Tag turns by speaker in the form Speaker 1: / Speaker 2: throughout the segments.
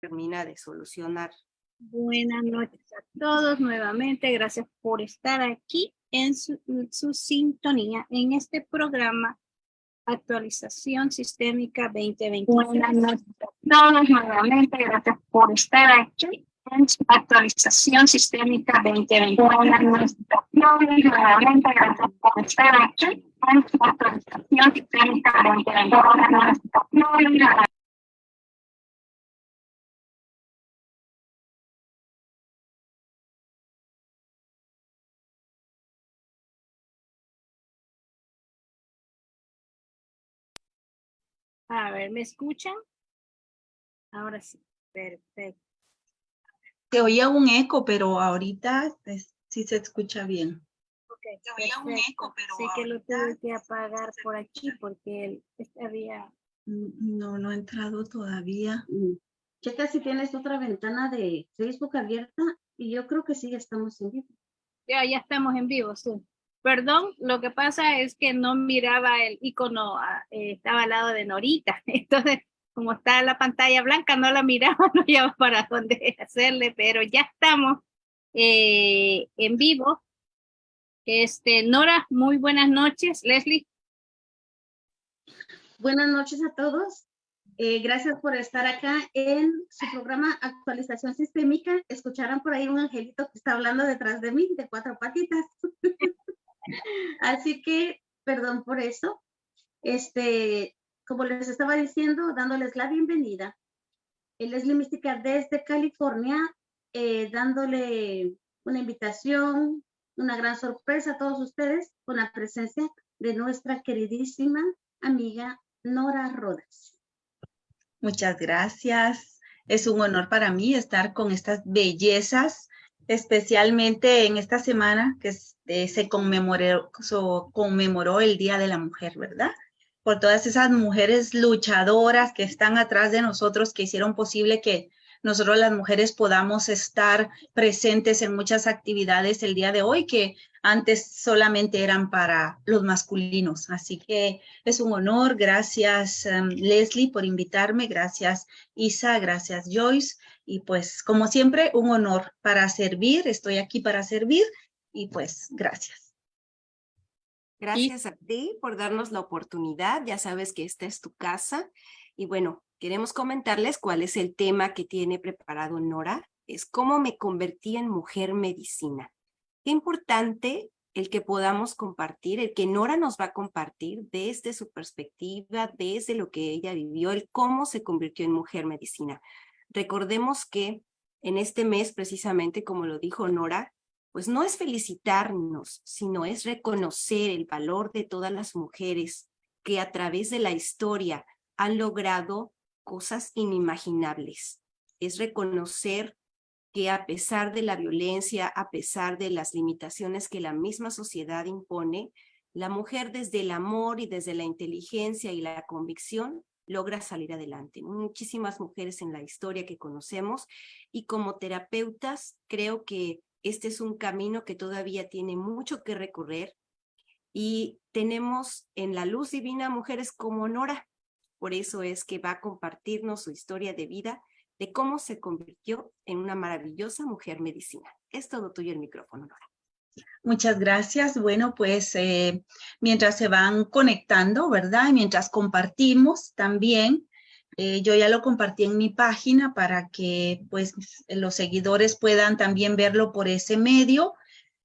Speaker 1: termina de solucionar.
Speaker 2: Buenas noches a todos nuevamente. Gracias por estar aquí en su, su sintonía en este programa Actualización Sistémica 2020. Buenas noches a todos nuevamente. Gracias por estar aquí en su actualización sistémica 2020. Buenas noches a todos nuevamente. Gracias por estar aquí en su actualización sistémica 2020. Buenas noches a todos. A ver, ¿me escuchan? Ahora sí, perfecto.
Speaker 3: Se oía un eco, pero ahorita es- sí se escucha bien.
Speaker 2: Ok,
Speaker 3: Se oía un eco, pero
Speaker 2: Sé que lo tuve que apagar por aquí porque él había...
Speaker 3: Mm, No, no ha entrado todavía.
Speaker 4: Mm. Checa si tienes otra ventana de Facebook abierta y yo creo que sí, ya estamos en vivo.
Speaker 2: Ya, ya estamos en vivo, sí. Perdón, lo que pasa es que no miraba el icono, ah, eh, estaba al lado de Norita. Entonces, como está la pantalla blanca, no la miraba, no llevaba para dónde hacerle, pero ya estamos eh, en vivo. Este, Nora, muy buenas noches. Leslie,
Speaker 4: Buenas noches a todos. Eh, gracias por estar acá en su programa Actualización Sistémica. Escucharán por ahí un angelito que está hablando detrás de mí, de cuatro patitas. Así que, perdón por eso. Este, como les estaba diciendo, dándoles la bienvenida. El Leslie Mística desde California, eh, dándole una invitación, una gran sorpresa a todos ustedes con la presencia de nuestra queridísima amiga Nora Rodas.
Speaker 3: Muchas gracias. Es un honor para mí estar con estas bellezas, especialmente en esta semana que eh, se conmemoró, so- conmemoró el Día de la Mujer, ¿verdad? Por todas esas mujeres luchadoras que están atrás de nosotros, que hicieron posible que nosotros las mujeres podamos estar presentes en muchas actividades el día de hoy que antes solamente eran para los masculinos. Así que es un honor. Gracias, em, Leslie, por invitarme. Gracias, Isa. Gracias, Joyce. Y pues, como siempre, un honor para servir. Estoy aquí para servir. Y pues, gracias.
Speaker 1: Gracias a ti por darnos la oportunidad. Ya sabes que esta es tu casa. Y bueno, queremos comentarles cuál es el tema que tiene preparado Nora. Es cómo me convertí en mujer medicina. Qué importante el que podamos compartir, el que Nora nos va a compartir desde su perspectiva, desde lo que ella vivió, el cómo se convirtió en mujer medicina. Recordemos que en este mes, precisamente como lo dijo Nora, pues no es felicitarnos, sino es reconocer el valor de todas las mujeres que a través de la historia han logrado cosas inimaginables. Es reconocer que a pesar de la violencia, a pesar de las limitaciones que la misma sociedad impone, la mujer desde el amor y desde la inteligencia y la convicción logra salir adelante. Muchísimas mujeres en la historia que conocemos y como terapeutas creo que este es un camino que todavía tiene mucho que recorrer y tenemos en la luz divina mujeres como Nora. Por eso es que va a compartirnos su historia de vida de cómo se convirtió en una maravillosa mujer medicina. Es todo tuyo el micrófono, Nora.
Speaker 3: Muchas gracias. Bueno, pues eh, mientras se van conectando, ¿verdad? Y mientras compartimos también, eh, yo ya lo compartí en mi página para que pues los seguidores puedan también verlo por ese medio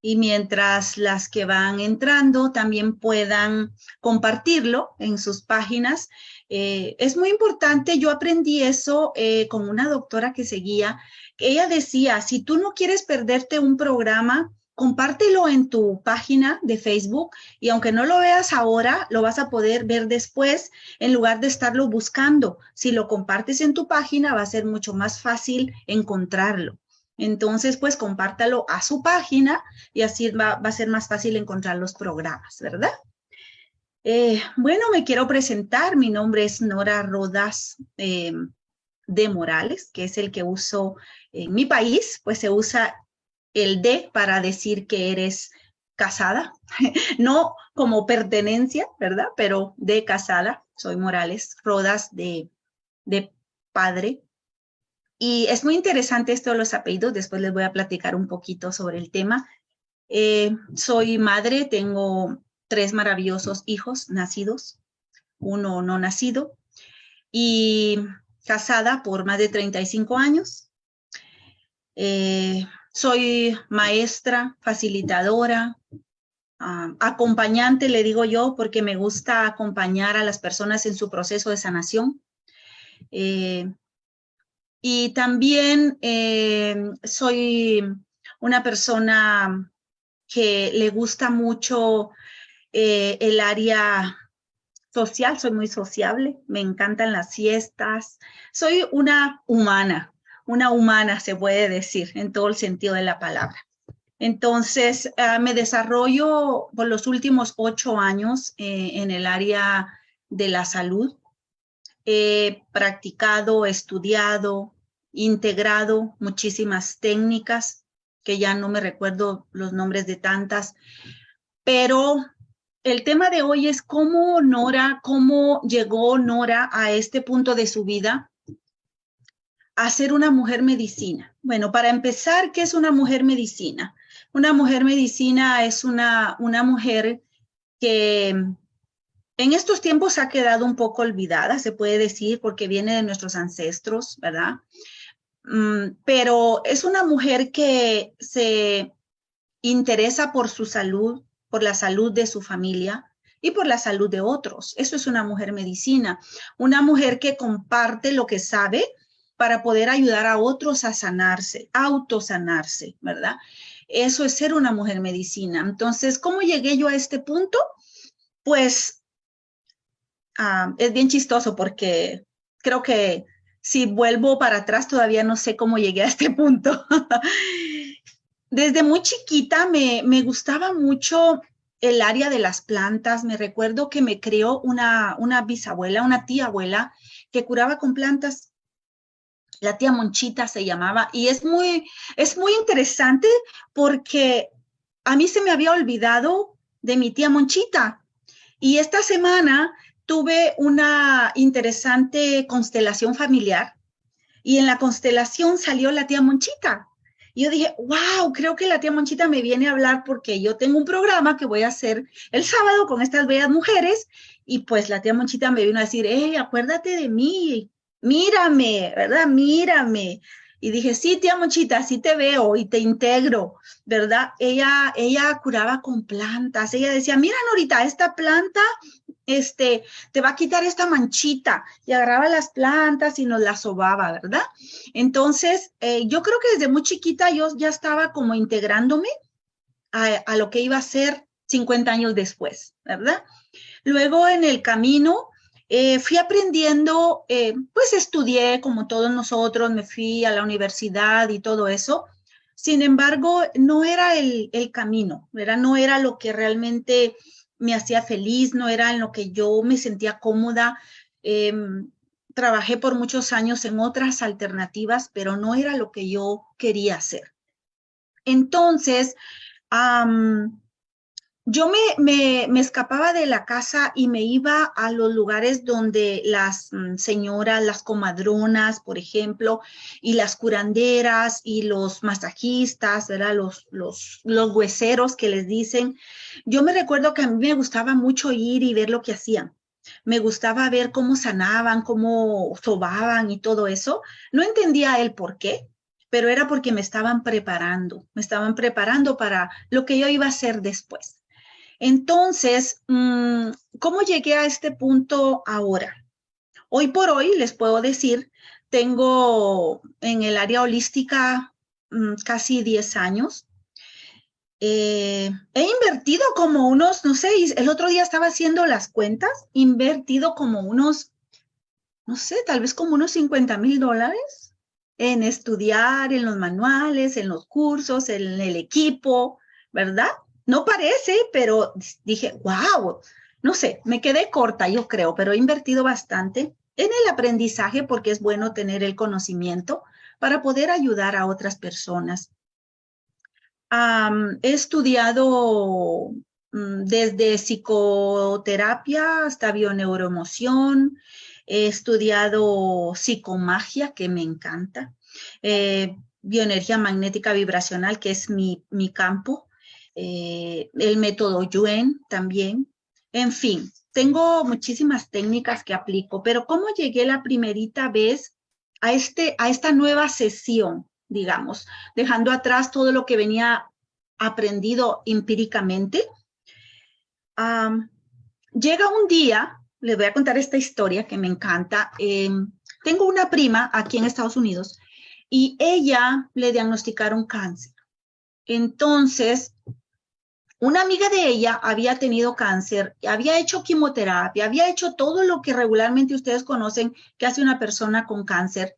Speaker 3: y mientras las que van entrando también puedan compartirlo en sus páginas. Eh, es muy importante, yo aprendí eso eh, con una doctora que seguía, ella decía, si tú no quieres perderte un programa, compártelo en tu página de Facebook y aunque no lo veas ahora, lo vas a poder ver después en lugar de estarlo buscando. Si lo compartes en tu página, va a ser mucho más fácil encontrarlo. Entonces, pues compártalo a su página y así va, a ser más fácil encontrar los programas, ¿verdad? Eh, bueno, me quiero presentar. Mi nombre es Nora Rodas eh, de Morales, que es el que uso en mi país, pues se usa el de para decir que eres casada, no como pertenencia, ¿verdad? Pero de casada, soy Morales, Rodas de, de padre. Y es muy interesante esto de los apellidos, después les voy a platicar un poquito sobre el tema. Eh, soy madre, tengo tres maravillosos hijos nacidos, uno no nacido, y casada por más de 35 años. Eh, soy maestra, facilitadora, ah, acompañante, le digo yo, porque me gusta acompañar a las personas en su proceso de sanación. Eh, y también eh, soy una persona que le gusta mucho el área social, soy muy sociable, me encantan las fiestas, soy una humana, una humana se puede decir en todo el sentido de la palabra. Entonces, ah, me desarrollo por los últimos ocho años eh, en el área de la salud. He practicado, estudiado, integrado muchísimas técnicas, que ya no me recuerdo los nombres de tantas, pero el tema de hoy es cómo Nora, cómo llegó Nora a este punto de su vida a ser una mujer medicina. Bueno, para empezar, ¿qué es una mujer medicina? Una mujer medicina es una, una mujer que en estos tiempos ha quedado un poco olvidada, se puede decir, porque viene de nuestros ancestros, ¿verdad? Mm, pero es una mujer que se interesa por su salud, por la salud de su familia y por la salud de otros. Eso es una mujer medicina, una mujer que comparte lo que sabe para poder ayudar a otros a sanarse, autosanarse, ¿verdad? Eso es ser una mujer medicina. Entonces, ¿cómo llegué yo a este punto? Pues ah, es bien chistoso porque creo que si vuelvo para atrás todavía no sé cómo llegué a este punto. desde muy chiquita me, me, gustaba mucho el área de las plantas. Me recuerdo que me creó una, una bisabuela, una tía abuela, que curaba con plantas. La tía Monchita se llamaba. Y es muy, es muy interesante porque a mí se me había olvidado de mi tía Monchita. Y esta semana tuve una interesante constelación familiar. Y en la constelación salió la tía Monchita. Y yo dije, wow, creo que la tía Monchita me viene a hablar porque yo tengo un programa que voy a hacer el sábado con estas bellas mujeres. Y pues la tía Monchita me vino a decir, hey, acuérdate de mí, mírame, ¿verdad? Mírame. Y dije, sí, tía Monchita, sí te veo y te integro, ¿verdad? Ella, ella curaba con plantas. Ella decía, mira, Norita, esta planta este, te va a quitar esta manchita y agarraba las plantas y nos las sobaba, ¿verdad? Entonces, eh, yo creo que desde muy chiquita yo ya estaba como integrándome a, lo que iba a ser 50 años después, ¿verdad? Luego en el camino eh, fui aprendiendo, eh, pues estudié como todos nosotros, me fui a la universidad y todo eso. Sin embargo, no era el, el camino, ¿verdad? No era lo que realmente me hacía feliz, no era en lo que yo me sentía cómoda. Em, trabajé por muchos años en otras alternativas, pero no era lo que yo quería hacer. Entonces, yo me, me, escapaba de la casa y me iba a los lugares donde las mm, señoras, las comadronas, por ejemplo, y las curanderas y los masajistas, ¿verdad? Los, los, los hueseros que les dicen. Yo me recuerdo que a mí me gustaba mucho ir y ver lo que hacían. Me gustaba ver cómo sanaban, cómo sobaban y todo eso. No entendía el por qué, pero era porque me estaban preparando, me estaban preparando para lo que yo iba a hacer después. Entonces, mm, ¿cómo llegué a este punto ahora? Hoy por hoy les puedo decir, tengo en el área holística mm, casi 10 años. Eh, he invertido como unos, no sé, el otro día estaba haciendo las cuentas, invertido como unos, no sé, tal vez como unos 50 mil dólares en estudiar, en los manuales, en los cursos, en el equipo, ¿verdad? No parece, pero dije, wow, no sé, me quedé corta, yo creo, pero he invertido bastante en el aprendizaje porque es bueno tener el conocimiento para poder ayudar a otras personas. he estudiado mm, desde psicoterapia hasta bioneuroemoción, he estudiado psicomagia, que me encanta. eh, bioenergía magnética vibracional, que es mi, mi campo, eh, el método Yuen también. En fin, tengo muchísimas técnicas que aplico, pero ¿cómo llegué la primerita vez a, este, a esta nueva sesión, digamos, dejando atrás todo lo que venía aprendido empíricamente? llega un día, les voy a contar esta historia que me encanta. Em, tengo una prima aquí en Estados Unidos y ella le diagnosticaron cáncer. Entonces, una amiga de ella había tenido cáncer, había hecho quimioterapia, había hecho todo lo que regularmente ustedes conocen que hace una persona con cáncer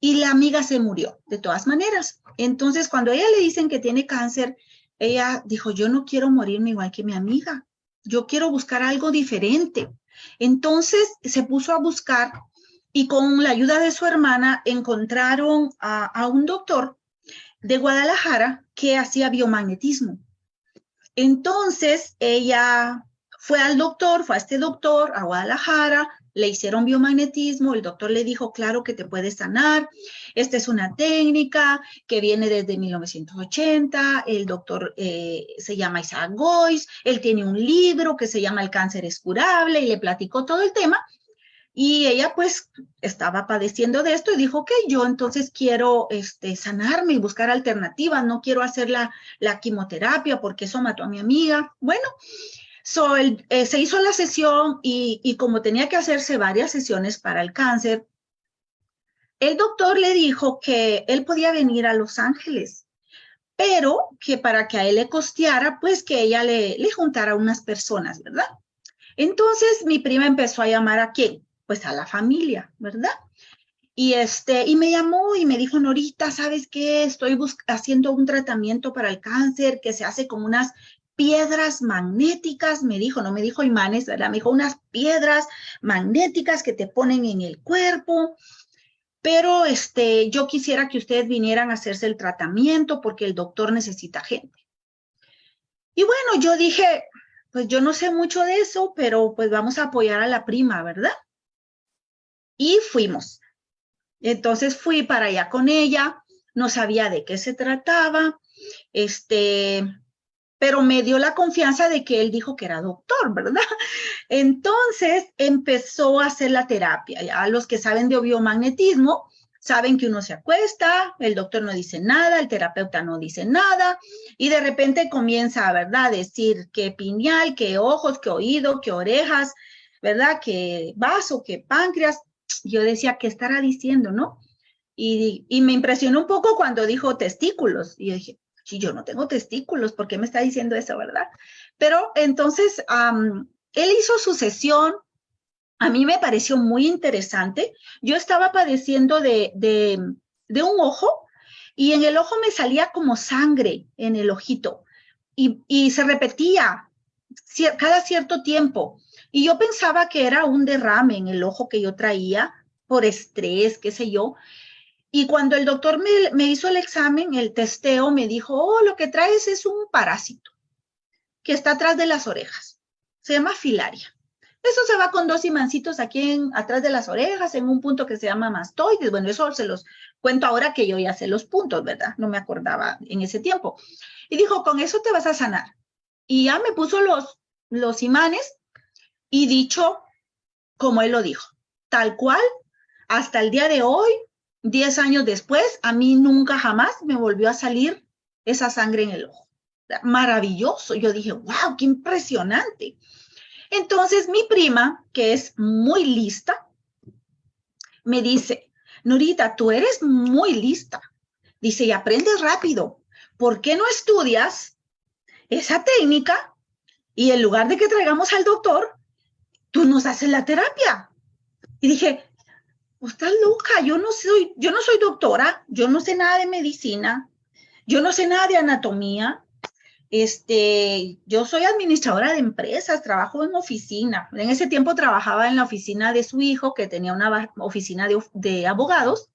Speaker 3: y la amiga se murió de todas maneras. Entonces, cuando ella le dicen que tiene cáncer, ella dijo, yo no quiero morirme igual que mi amiga, yo quiero buscar algo diferente. Entonces se puso a buscar y con la ayuda de su hermana encontraron a, a un doctor de Guadalajara que hacía biomagnetismo. Entonces ella fue al doctor, fue a este doctor a Guadalajara, le hicieron biomagnetismo, el doctor le dijo, claro que te puedes sanar, esta es una técnica que viene desde 1980, el doctor eh, se llama Isaac Goyce, él tiene un libro que se llama El cáncer es curable y le platicó todo el tema, y ella pues estaba padeciendo de esto y dijo, ok, yo entonces quiero este, sanarme y buscar alternativas, no quiero hacer la, quimioterapia porque eso mató a mi amiga. Bueno, so, eh, se hizo la sesión y, y como tenía que hacerse varias sesiones para el cáncer, el doctor le dijo que él podía venir a Los Ángeles, pero que para que a él le costeara, pues que ella le, le juntara unas personas, ¿verdad? Entonces mi prima empezó a llamar a quién? Pues a la familia, ¿verdad? Y, este, y me llamó y me dijo, Norita, ¿sabes qué? Estoy haciendo un tratamiento para el cáncer que se hace con unas piedras magnéticas, me dijo, no me dijo imanes, ¿verdad? Me dijo unas piedras magnéticas que te ponen en el cuerpo, pero este, yo quisiera que ustedes vinieran a hacerse el tratamiento porque el doctor necesita gente. Y bueno, yo dije, pues yo no sé mucho de eso, pero pues vamos a apoyar a la prima, ¿verdad? Y fuimos. Entonces fui para allá con ella, no sabía de qué se trataba, este, pero me dio la confianza de que él dijo que era doctor, ¿verdad? Entonces empezó a hacer la terapia. Ya los que saben de biomagnetismo saben que uno se acuesta, el doctor no dice nada, el terapeuta no dice nada, y de repente comienza, ¿verdad?, a decir que piñal, que ojos, que oído, que orejas, ¿verdad?, que vaso, que páncreas, yo decía, ¿qué estará diciendo, no? Y, me impresionó un poco cuando dijo testículos. Y yo dije, si yo no tengo testículos, ¿por qué me está diciendo eso, verdad? Pero entonces, él hizo su sesión, a mí me pareció muy interesante. Yo estaba padeciendo de, de, un ojo y en el ojo me salía como sangre en el ojito y, y se repetía cada cierto tiempo. Y yo pensaba que era un derrame en el ojo que yo traía por estrés, qué sé yo. Y cuando el doctor me, hizo el examen, el testeo, me dijo, oh, lo que traes es un parásito que está atrás de las orejas. Se llama filaria. Eso se va con dos imancitos aquí en, atrás de las orejas, en un punto que se llama mastoides. Bueno, eso se los cuento ahora que yo ya sé los puntos, ¿verdad? No me acordaba en ese tiempo. Y dijo, con eso te vas a sanar. Y ya me puso los, los imanes y dicho como él lo dijo, tal cual, hasta el día de hoy, 10 años después, a mí nunca jamás me volvió a salir esa sangre en el ojo. Maravilloso. Yo dije, wow, qué impresionante. Entonces mi prima, que es muy lista, me dice, Norita, tú eres muy lista. Dice, y aprendes rápido. ¿Por qué no estudias esa técnica? Y en lugar de que traigamos al doctor, tú nos haces la terapia. Y dije, pues estás loca, yo no soy, yo no soy doctora, yo no sé nada de medicina, yo no sé nada de anatomía, este, yo soy administradora de empresas, trabajo en oficina. En ese tiempo trabajaba en la oficina de su hijo, que tenía una oficina de, de abogados,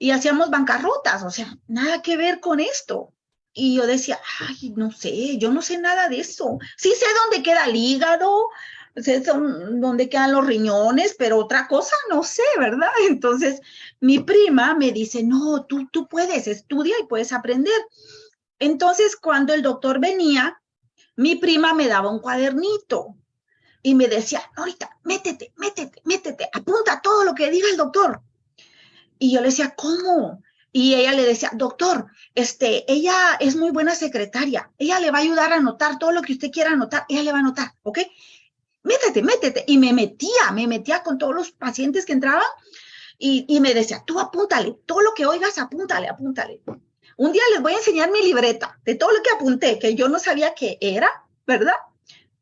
Speaker 3: y hacíamos bancarrotas, o sea, nada que ver con esto. Y yo decía, ay, no sé, yo no sé nada de eso. Sí sé dónde queda el hígado, son donde quedan los riñones, pero otra cosa no sé, ¿verdad? Entonces, mi prima me dice, no, tú, tú puedes, estudia y puedes aprender. Entonces, cuando el doctor venía, mi prima me daba un cuadernito y me decía, ahorita, métete, métete, métete, apunta todo lo que diga el doctor. Y yo le decía, ¿cómo? Y ella le decía, doctor, este, ella es muy buena secretaria, ella le va a ayudar a anotar todo lo que usted quiera anotar, ella le va a anotar, ¿ok? Métete, métete. Y me metía, me metía con todos los pacientes que entraban y, y me decía, tú apúntale, todo lo que oigas, apúntale, apúntale. Un día les voy a enseñar mi libreta de todo lo que apunté, que yo no sabía qué era, ¿verdad?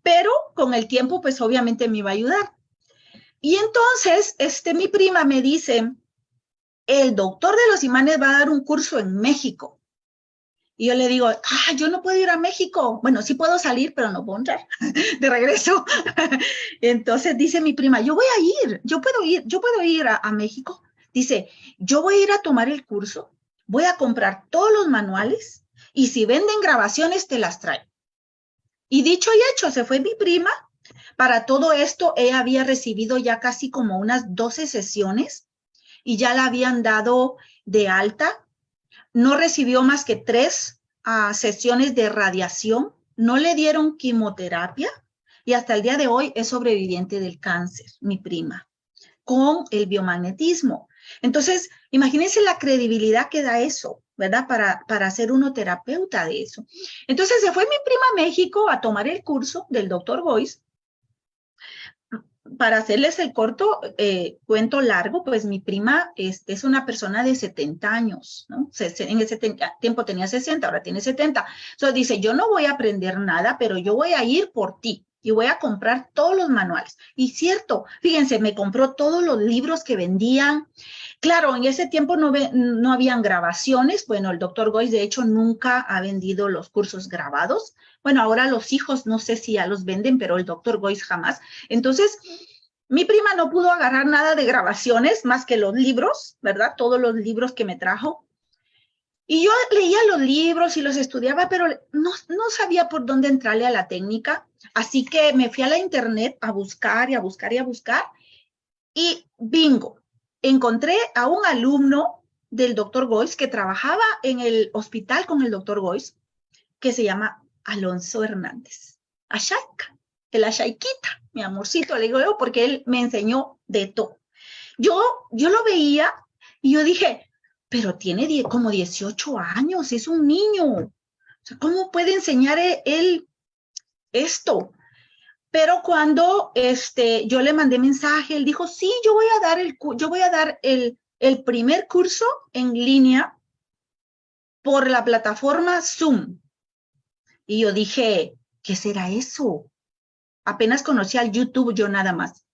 Speaker 3: Pero con el tiempo, pues obviamente me iba a ayudar. Y entonces, este, mi prima me dice, el doctor de los imanes va a dar un curso en México. Y yo le digo, ah, yo no puedo ir a México. Bueno, sí puedo salir, pero no puedo entrar de regreso. Entonces dice mi prima, yo voy a ir, yo puedo ir, yo puedo ir a, a México. Dice, yo voy a ir a tomar el curso, voy a comprar todos los manuales y si venden grabaciones te las traigo. Y dicho y hecho, se fue mi prima. Para todo esto, ella había recibido ya casi como unas 12 sesiones y ya la habían dado de alta. No recibió más que tres uh, sesiones de radiación, no le dieron quimioterapia y hasta el día de hoy es sobreviviente del cáncer, mi prima, con el biomagnetismo. Entonces, imagínense la credibilidad que da eso, ¿verdad? Para, para ser uno terapeuta de eso. Entonces se fue mi prima a México a tomar el curso del doctor Boyce para hacerles el corto eh, cuento largo, pues mi prima es, es, una persona de 70 años, ¿no? En ese tiempo tenía 60, ahora tiene 70. Entonces dice, yo no voy a aprender nada, pero yo voy a ir por ti y voy a comprar todos los manuales. Y cierto, fíjense, me compró todos los libros que vendían. Claro, en ese tiempo no, no habían grabaciones. Bueno, el doctor Goyce, de hecho, nunca ha vendido los cursos grabados. Bueno, ahora los hijos, no sé si ya los venden, pero el doctor Goyce jamás. Entonces, mi prima no pudo agarrar nada de grabaciones más que los libros, ¿verdad? Todos los libros que me trajo. Y yo leía los libros y los estudiaba, pero no, no sabía por dónde entrarle a la técnica. Así que me fui a la internet a buscar y a buscar y a buscar. Y bingo, encontré a un alumno del doctor Goyce que trabajaba en el hospital con el doctor Goyce, que se llama Alonso Hernández. Ashayka, el Ashayquita, mi amorcito, le digo yo, porque él me enseñó de todo. Yo, yo lo veía y yo dije, pero tiene como 18 años, es un niño. ¿Cómo puede enseñar él esto? Pero cuando este, yo le mandé mensaje, él dijo, sí, yo voy a dar el, yo voy a dar el, el primer curso en línea por la plataforma Zoom. Y yo dije, ¿qué será eso? Apenas conocí al YouTube yo nada más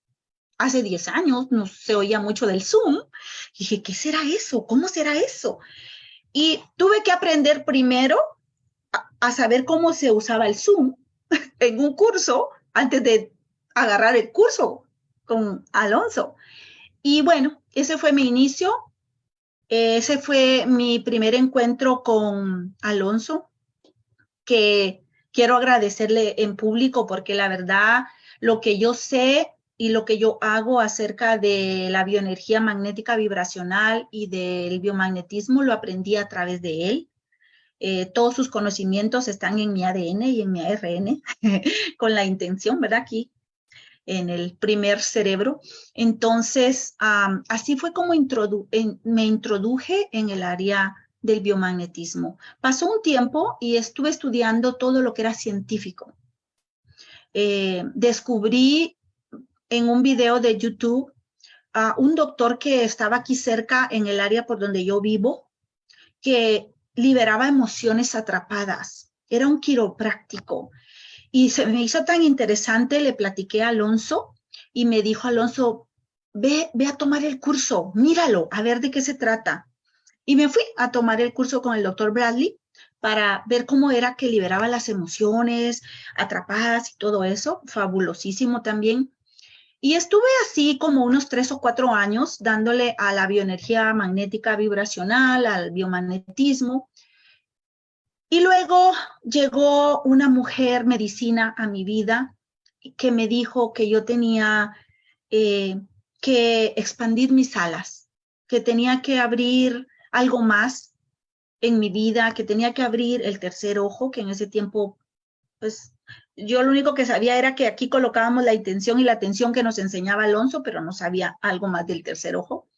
Speaker 3: hace 10 años no se oía mucho del Zoom. Y dije, ¿qué será eso? ¿Cómo será eso? Y tuve que aprender primero a, a saber cómo se usaba el Zoom en un curso antes de agarrar el curso con Alonso. Y bueno, ese fue mi inicio. Ese fue mi primer encuentro con Alonso, que quiero agradecerle en público porque la verdad, lo que yo sé y lo que yo hago acerca de la bioenergía magnética vibracional y del biomagnetismo lo aprendí a través de él. Eh, todos sus conocimientos están en mi ADN y en mi ARN, con la intención, ¿verdad? Aquí en el primer cerebro. Entonces, así fue como me introduje en el área del biomagnetismo. Pasó un tiempo y estuve estudiando todo lo que era científico. Eh, descubrí en un video de YouTube a un doctor que estaba aquí cerca en el área por donde yo vivo, que liberaba emociones atrapadas. Era un quiropráctico. Y se me hizo tan interesante, le platiqué a Alonso y me dijo Alonso, ve, ve a tomar el curso, míralo, a ver de qué se trata. Y me fui a tomar el curso con el doctor Bradley para ver cómo era que liberaba las emociones atrapadas y todo eso. Fabulosísimo también. Y estuve así como unos tres o cuatro años dándole a la bioenergía magnética vibracional, al biomagnetismo. Y luego llegó una mujer medicina a mi vida que me dijo que yo tenía eh, que expandir mis alas, que tenía que abrir algo más en mi vida, que tenía que abrir el tercer ojo, que en ese tiempo, pues yo lo único que sabía era que aquí colocábamos la intención y la atención que nos enseñaba Alonso, pero no sabía algo más del tercer ojo.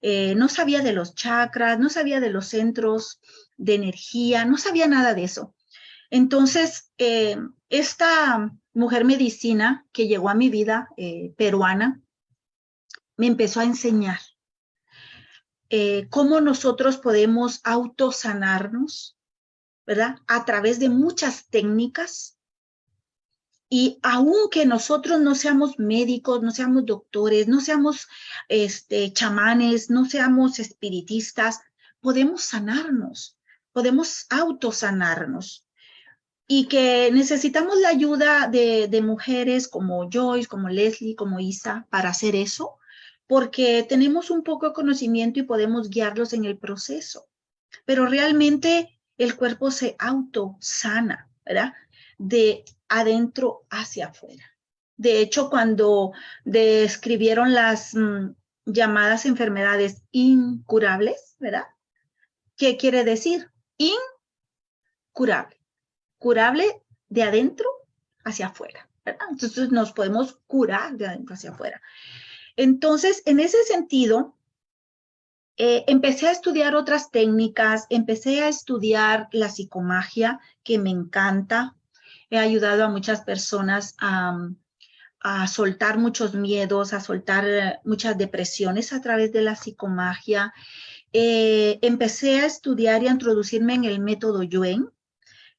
Speaker 3: Eh, no sabía de los chakras, no sabía de los centros de energía, no sabía nada de eso. Entonces, eh, esta mujer medicina que llegó a mi vida, eh, peruana, me empezó a enseñar cómo nosotros podemos autosanarnos, ¿verdad? A través de muchas técnicas y aunque nosotros no seamos médicos, no seamos doctores, no seamos este, chamanes, no seamos espiritistas, podemos sanarnos, podemos autosanarnos. Y que necesitamos la ayuda de, de mujeres como Joyce, como Leslie, como Isa, para hacer eso, porque tenemos un poco de conocimiento y podemos guiarlos en el proceso. Pero realmente el cuerpo se autosana, ¿verdad? De adentro hacia afuera. De hecho, cuando describieron las mm, llamadas enfermedades incurables, ¿verdad? ¿Qué quiere decir? Incurable. Curable de adentro hacia afuera. Entonces nos podemos curar de adentro hacia afuera. Entonces, en ese sentido, eh, empecé a estudiar otras técnicas, empecé a estudiar la psicomagia, que me encanta, he ayudado a muchas personas a, soltar muchos miedos, a soltar eh, muchas depresiones a través de la psicomagia. Eh, empecé a estudiar y a introducirme en el método Yuen,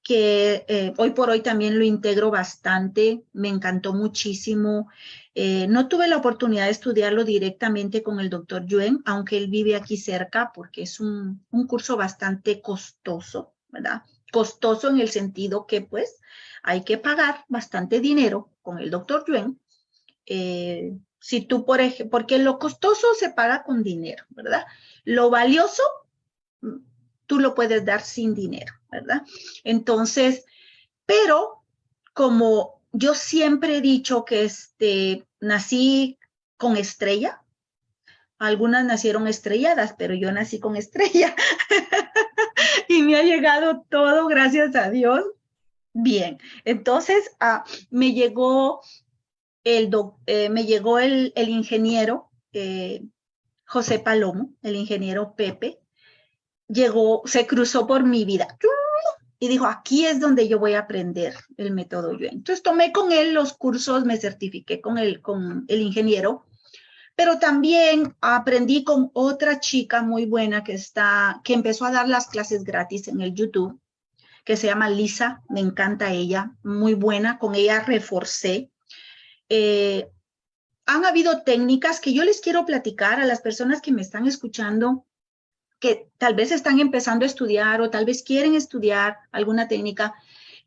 Speaker 3: que eh, hoy por hoy también lo integro bastante, me encantó muchísimo. no tuve la oportunidad de estudiarlo directamente con el doctor Yuen, aunque él vive aquí cerca, porque es un, un curso bastante costoso, ¿verdad? Costoso en el sentido que, pues, hay que pagar bastante dinero con el doctor Yuen. Eh, si tú, por ejemplo, porque lo costoso se paga con dinero, ¿verdad? Lo valioso, mm, tú lo puedes dar sin dinero, ¿verdad? Entonces, pero como yo siempre he dicho que este, nací con estrella, algunas nacieron estrelladas, pero yo nací con estrella. y me ha llegado todo, gracias a Dios. Bien, entonces ah, me llegó el, eh, me llegó el, ingeniero eh, José Palomo, el ingeniero Pepe, llegó, se cruzó por mi vida y dijo, aquí es donde yo voy a aprender el método Yuen. Entonces tomé con él los cursos, me certifiqué con el, con el ingeniero, pero también aprendí con otra chica muy buena que está, que empezó a dar las clases gratis en el YouTube que se llama Lisa, me encanta ella, muy buena, con ella reforcé. Eh, han habido técnicas que yo les quiero platicar a las personas que me están escuchando, que tal vez están empezando a estudiar o tal vez quieren estudiar alguna técnica,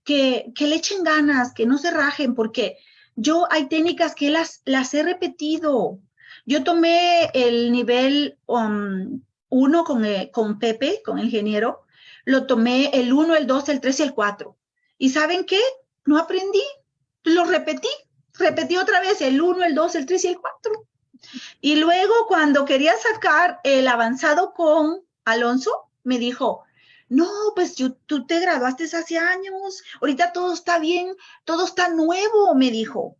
Speaker 3: que, que le echen ganas, que no se rajen, porque yo hay técnicas que las, las he repetido. Yo tomé el nivel 1 um, con, eh, con Pepe, con el ingeniero, lo tomé el 1, el 2, el 3 y el 4. ¿Y saben qué? No aprendí, lo repetí, repetí otra vez el 1, el 2, el 3 y el 4. Y luego cuando quería sacar el avanzado con Alonso, me dijo, no, pues tú te graduaste hace años, ahorita todo está bien, todo está nuevo, me dijo.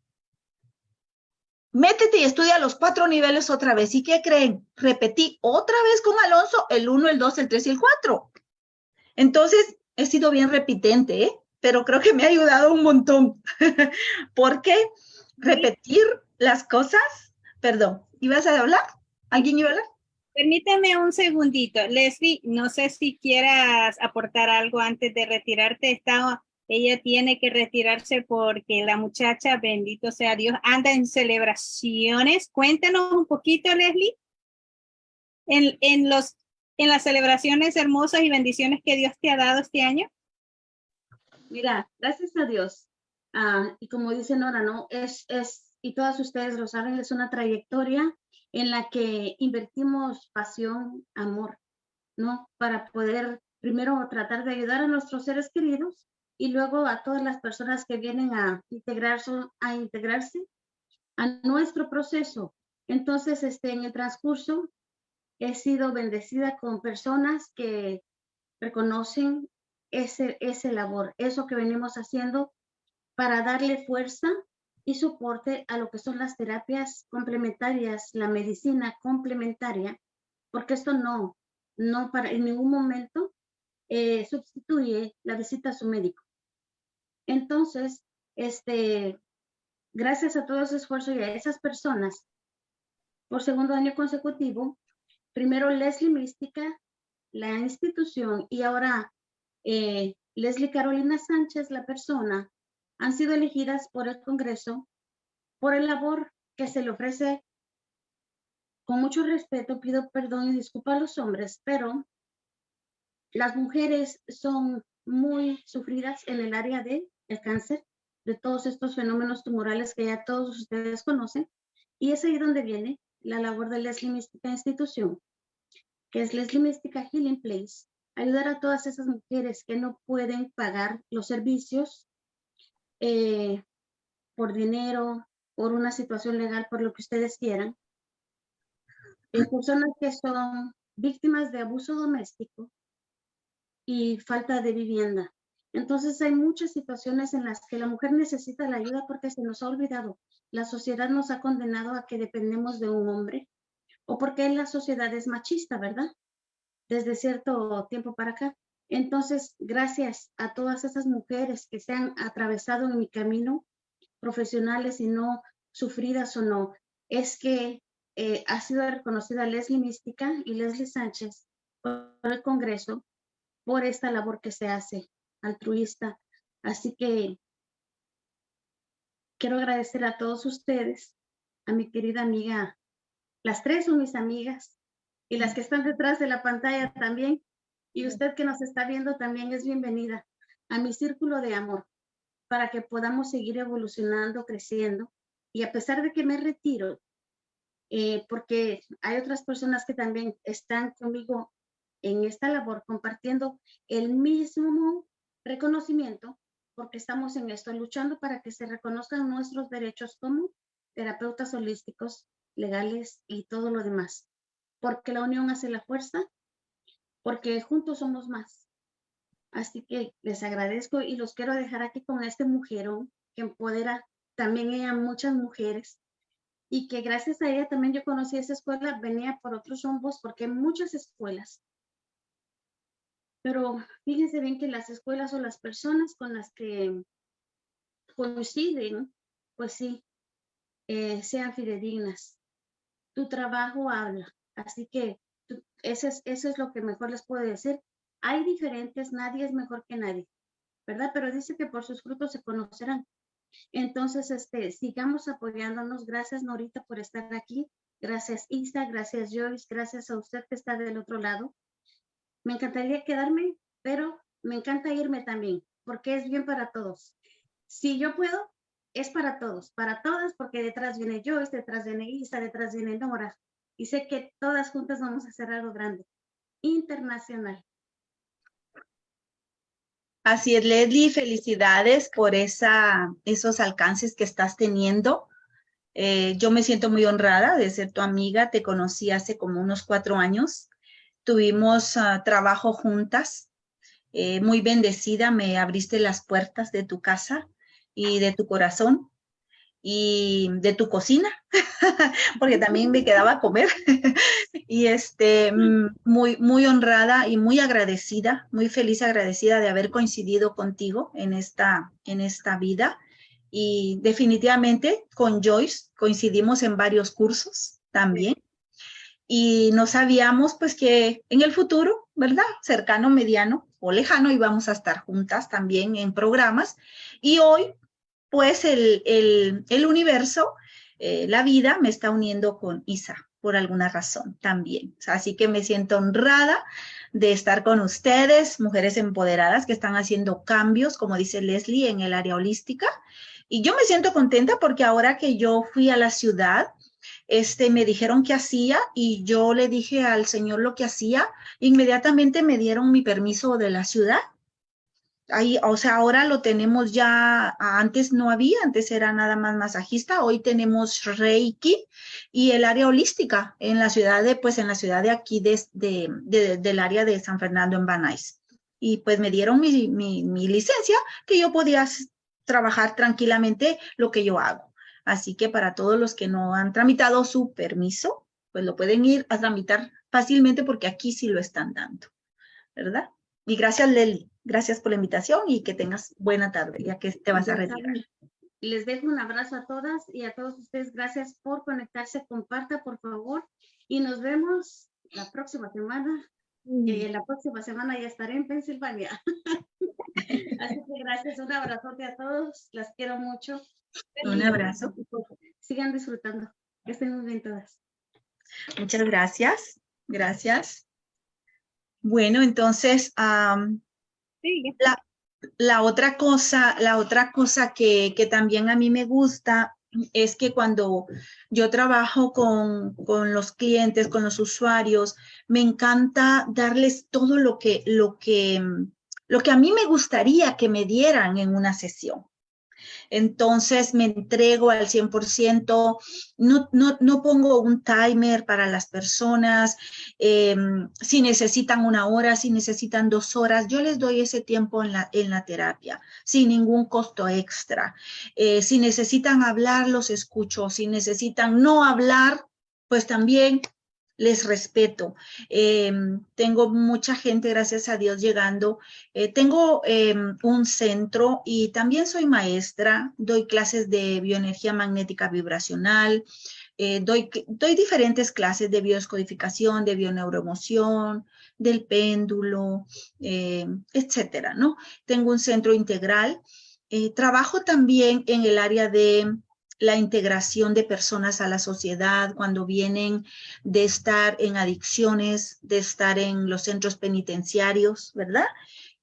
Speaker 3: Métete y estudia los cuatro niveles otra vez. ¿Y qué creen? Repetí otra vez con Alonso el 1, el 2, el 3 y el 4. Entonces, he sido bien repitente, ¿eh? pero creo que me ha ayudado un montón. Porque repetir las cosas, perdón, ¿ibas a hablar? ¿Alguien iba a hablar?
Speaker 2: Permíteme un segundito. Leslie, no sé si quieras aportar algo antes de retirarte. Está, ella tiene que retirarse porque la muchacha, bendito sea Dios, anda en celebraciones. Cuéntanos un poquito, Leslie. En, en los en las celebraciones hermosas y bendiciones que Dios te ha dado este año?
Speaker 4: Mira, gracias a Dios. Ah, y como dice Nora, ¿no? Es, es, y todas ustedes lo saben, es una trayectoria en la que invertimos pasión, amor, ¿no? Para poder primero tratar de ayudar a nuestros seres queridos y luego a todas las personas que vienen a integrarse, a integrarse a nuestro proceso. Entonces, este, en el transcurso he sido bendecida con personas que reconocen ese, ese labor, eso que venimos haciendo para darle fuerza y soporte a lo que son las terapias complementarias, la medicina complementaria, porque esto no, no para en ningún momento eh, sustituye la visita a su médico. Entonces, este, gracias a todo ese esfuerzo y a esas personas, por segundo año consecutivo, primero Leslie Mística, la institución, y ahora eh, Leslie Carolina Sánchez, la persona, han sido elegidas por el Congreso por el labor que se le ofrece. Con mucho respeto, pido perdón y disculpa a los hombres, pero las mujeres son muy sufridas en el área del cáncer, de todos estos fenómenos tumorales que ya todos ustedes conocen, y es ahí donde viene la labor de Leslie Mística Institución, que es Leslie Mística Healing Place, ayudar a todas esas mujeres que no pueden pagar los servicios eh, por dinero, por una situación legal, por lo que ustedes quieran. Eh, personas que son víctimas de abuso doméstico y falta de vivienda. Entonces hay muchas situaciones en las que la mujer necesita la ayuda porque se nos ha olvidado. La sociedad nos ha condenado a que dependemos de un hombre o porque la sociedad es machista, ¿verdad? Desde cierto tiempo para acá. Entonces, gracias a todas esas mujeres que se han atravesado en mi camino, profesionales y no sufridas o no, es que eh, ha sido reconocida Leslie Mística y Leslie Sánchez por el Congreso por esta labor que se hace altruista. Así que quiero agradecer a todos ustedes, a mi querida amiga, las tres son mis amigas y las que están detrás de la pantalla también, y usted que nos está viendo también es bienvenida a mi círculo de amor para que podamos seguir evolucionando, creciendo. Y a pesar de que me retiro, eh, porque hay otras personas que también están conmigo en esta labor compartiendo el mismo reconocimiento, porque estamos en esto, luchando para que se reconozcan nuestros derechos como terapeutas holísticos, legales y todo lo demás. Porque la unión hace la fuerza porque juntos somos más. Así que les agradezco y los quiero dejar aquí con este mujerón que empodera también ella muchas mujeres y que gracias a ella también yo conocí esa escuela, venía por otros rumbos porque hay muchas escuelas. Pero fíjense bien que las escuelas o las personas con las que coinciden, pues sí, eh, sean fidedignas. Tu trabajo habla. Así que eso es, eso es lo que mejor les puedo decir. Hay diferentes, nadie es mejor que nadie, ¿verdad? Pero dice que por sus frutos se conocerán. Entonces, este, sigamos apoyándonos. Gracias, Norita, por estar aquí. Gracias, Isa. Gracias, Joyce. Gracias a usted que está del otro lado. Me encantaría quedarme, pero me encanta irme también, porque es bien para todos. Si yo puedo, es para todos, para todas, porque detrás viene Joyce, detrás viene Isa, detrás viene Nora y sé que todas juntas vamos a hacer algo grande, internacional.
Speaker 3: Así es, Leslie, felicidades por esos alcances que estás teniendo. Eh, yo me siento muy honrada de ser tu amiga, te conocí hace como unos cuatro años. Tuvimos ah, trabajo juntas, eh, muy bendecida, me abriste las puertas de tu casa y de tu corazón y de tu cocina, porque también me quedaba a comer. y este, mm, muy, muy honrada y muy agradecida, muy feliz, agradecida de haber coincidido contigo en esta, en esta vida. Y definitivamente con Joyce coincidimos en varios cursos también. Y no sabíamos pues que en el futuro, ¿verdad? Cercano, mediano o lejano íbamos a estar juntas también en programas. Y hoy pues el, el, universo, eh, la vida me está uniendo con Isa por alguna razón también. Así que me siento honrada de estar con ustedes, mujeres empoderadas que están haciendo cambios, como dice Leslie, en el área holística. Y yo me siento contenta porque ahora que yo fui a la ciudad, este, me dijeron qué hacía y yo le dije al señor lo que hacía, inmediatamente me dieron mi permiso de la ciudad ahí, o sea, ahora lo tenemos ya, antes no había, antes era nada más masajista, hoy tenemos Reiki y el área holística en la ciudad de, pues en la ciudad de aquí, de, de, del área de San Fernando en Banais. Y pues me dieron mi, mi licencia que yo podía trabajar tranquilamente lo que yo hago. Así que para todos los que no han tramitado su permiso, pues lo pueden ir a tramitar fácilmente porque aquí sí lo están dando, ¿verdad? Y gracias, Leli. Gracias por la invitación y que tengas buena tarde, ya que te vas a retirar.
Speaker 4: Les dejo un abrazo a todas y a todos ustedes. Gracias por conectarse. Comparta, por favor. Y nos vemos la próxima semana. Mm. Eh, la próxima semana ya estaré en Pensilvania. Así que gracias. Un abrazote a todos. Las quiero mucho.
Speaker 3: Un abrazo.
Speaker 4: Sigan disfrutando. Que estén muy bien todas.
Speaker 3: Muchas gracias. Gracias. Bueno, entonces, la, la, otra cosa, la otra cosa que, que, también a mí me gusta es que cuando yo trabajo con, con, los clientes, con los usuarios, me encanta darles todo lo que, lo que, lo que a mí me gustaría que me dieran en una sesión entonces me entrego al 100%, no, no, no pongo un timer para las personas, em, si necesitan una hora, si necesitan dos horas, yo les doy ese tiempo en la, en la terapia, sin ningún costo extra. Eh, si necesitan hablar, los escucho, si necesitan no hablar, pues también les respeto. Em, tengo mucha gente, gracias a Dios, llegando. Eh, tengo em, un centro y también soy maestra, doy clases de bioenergía magnética vibracional, eh, doy, doy diferentes clases de bioscodificación, de bioneuroemoción, del péndulo, em, etcétera, ¿no? Tengo un centro integral. Eh, trabajo también en el área de la integración de personas a la sociedad cuando vienen de estar en adicciones, de estar en los centros penitenciarios, ¿verdad?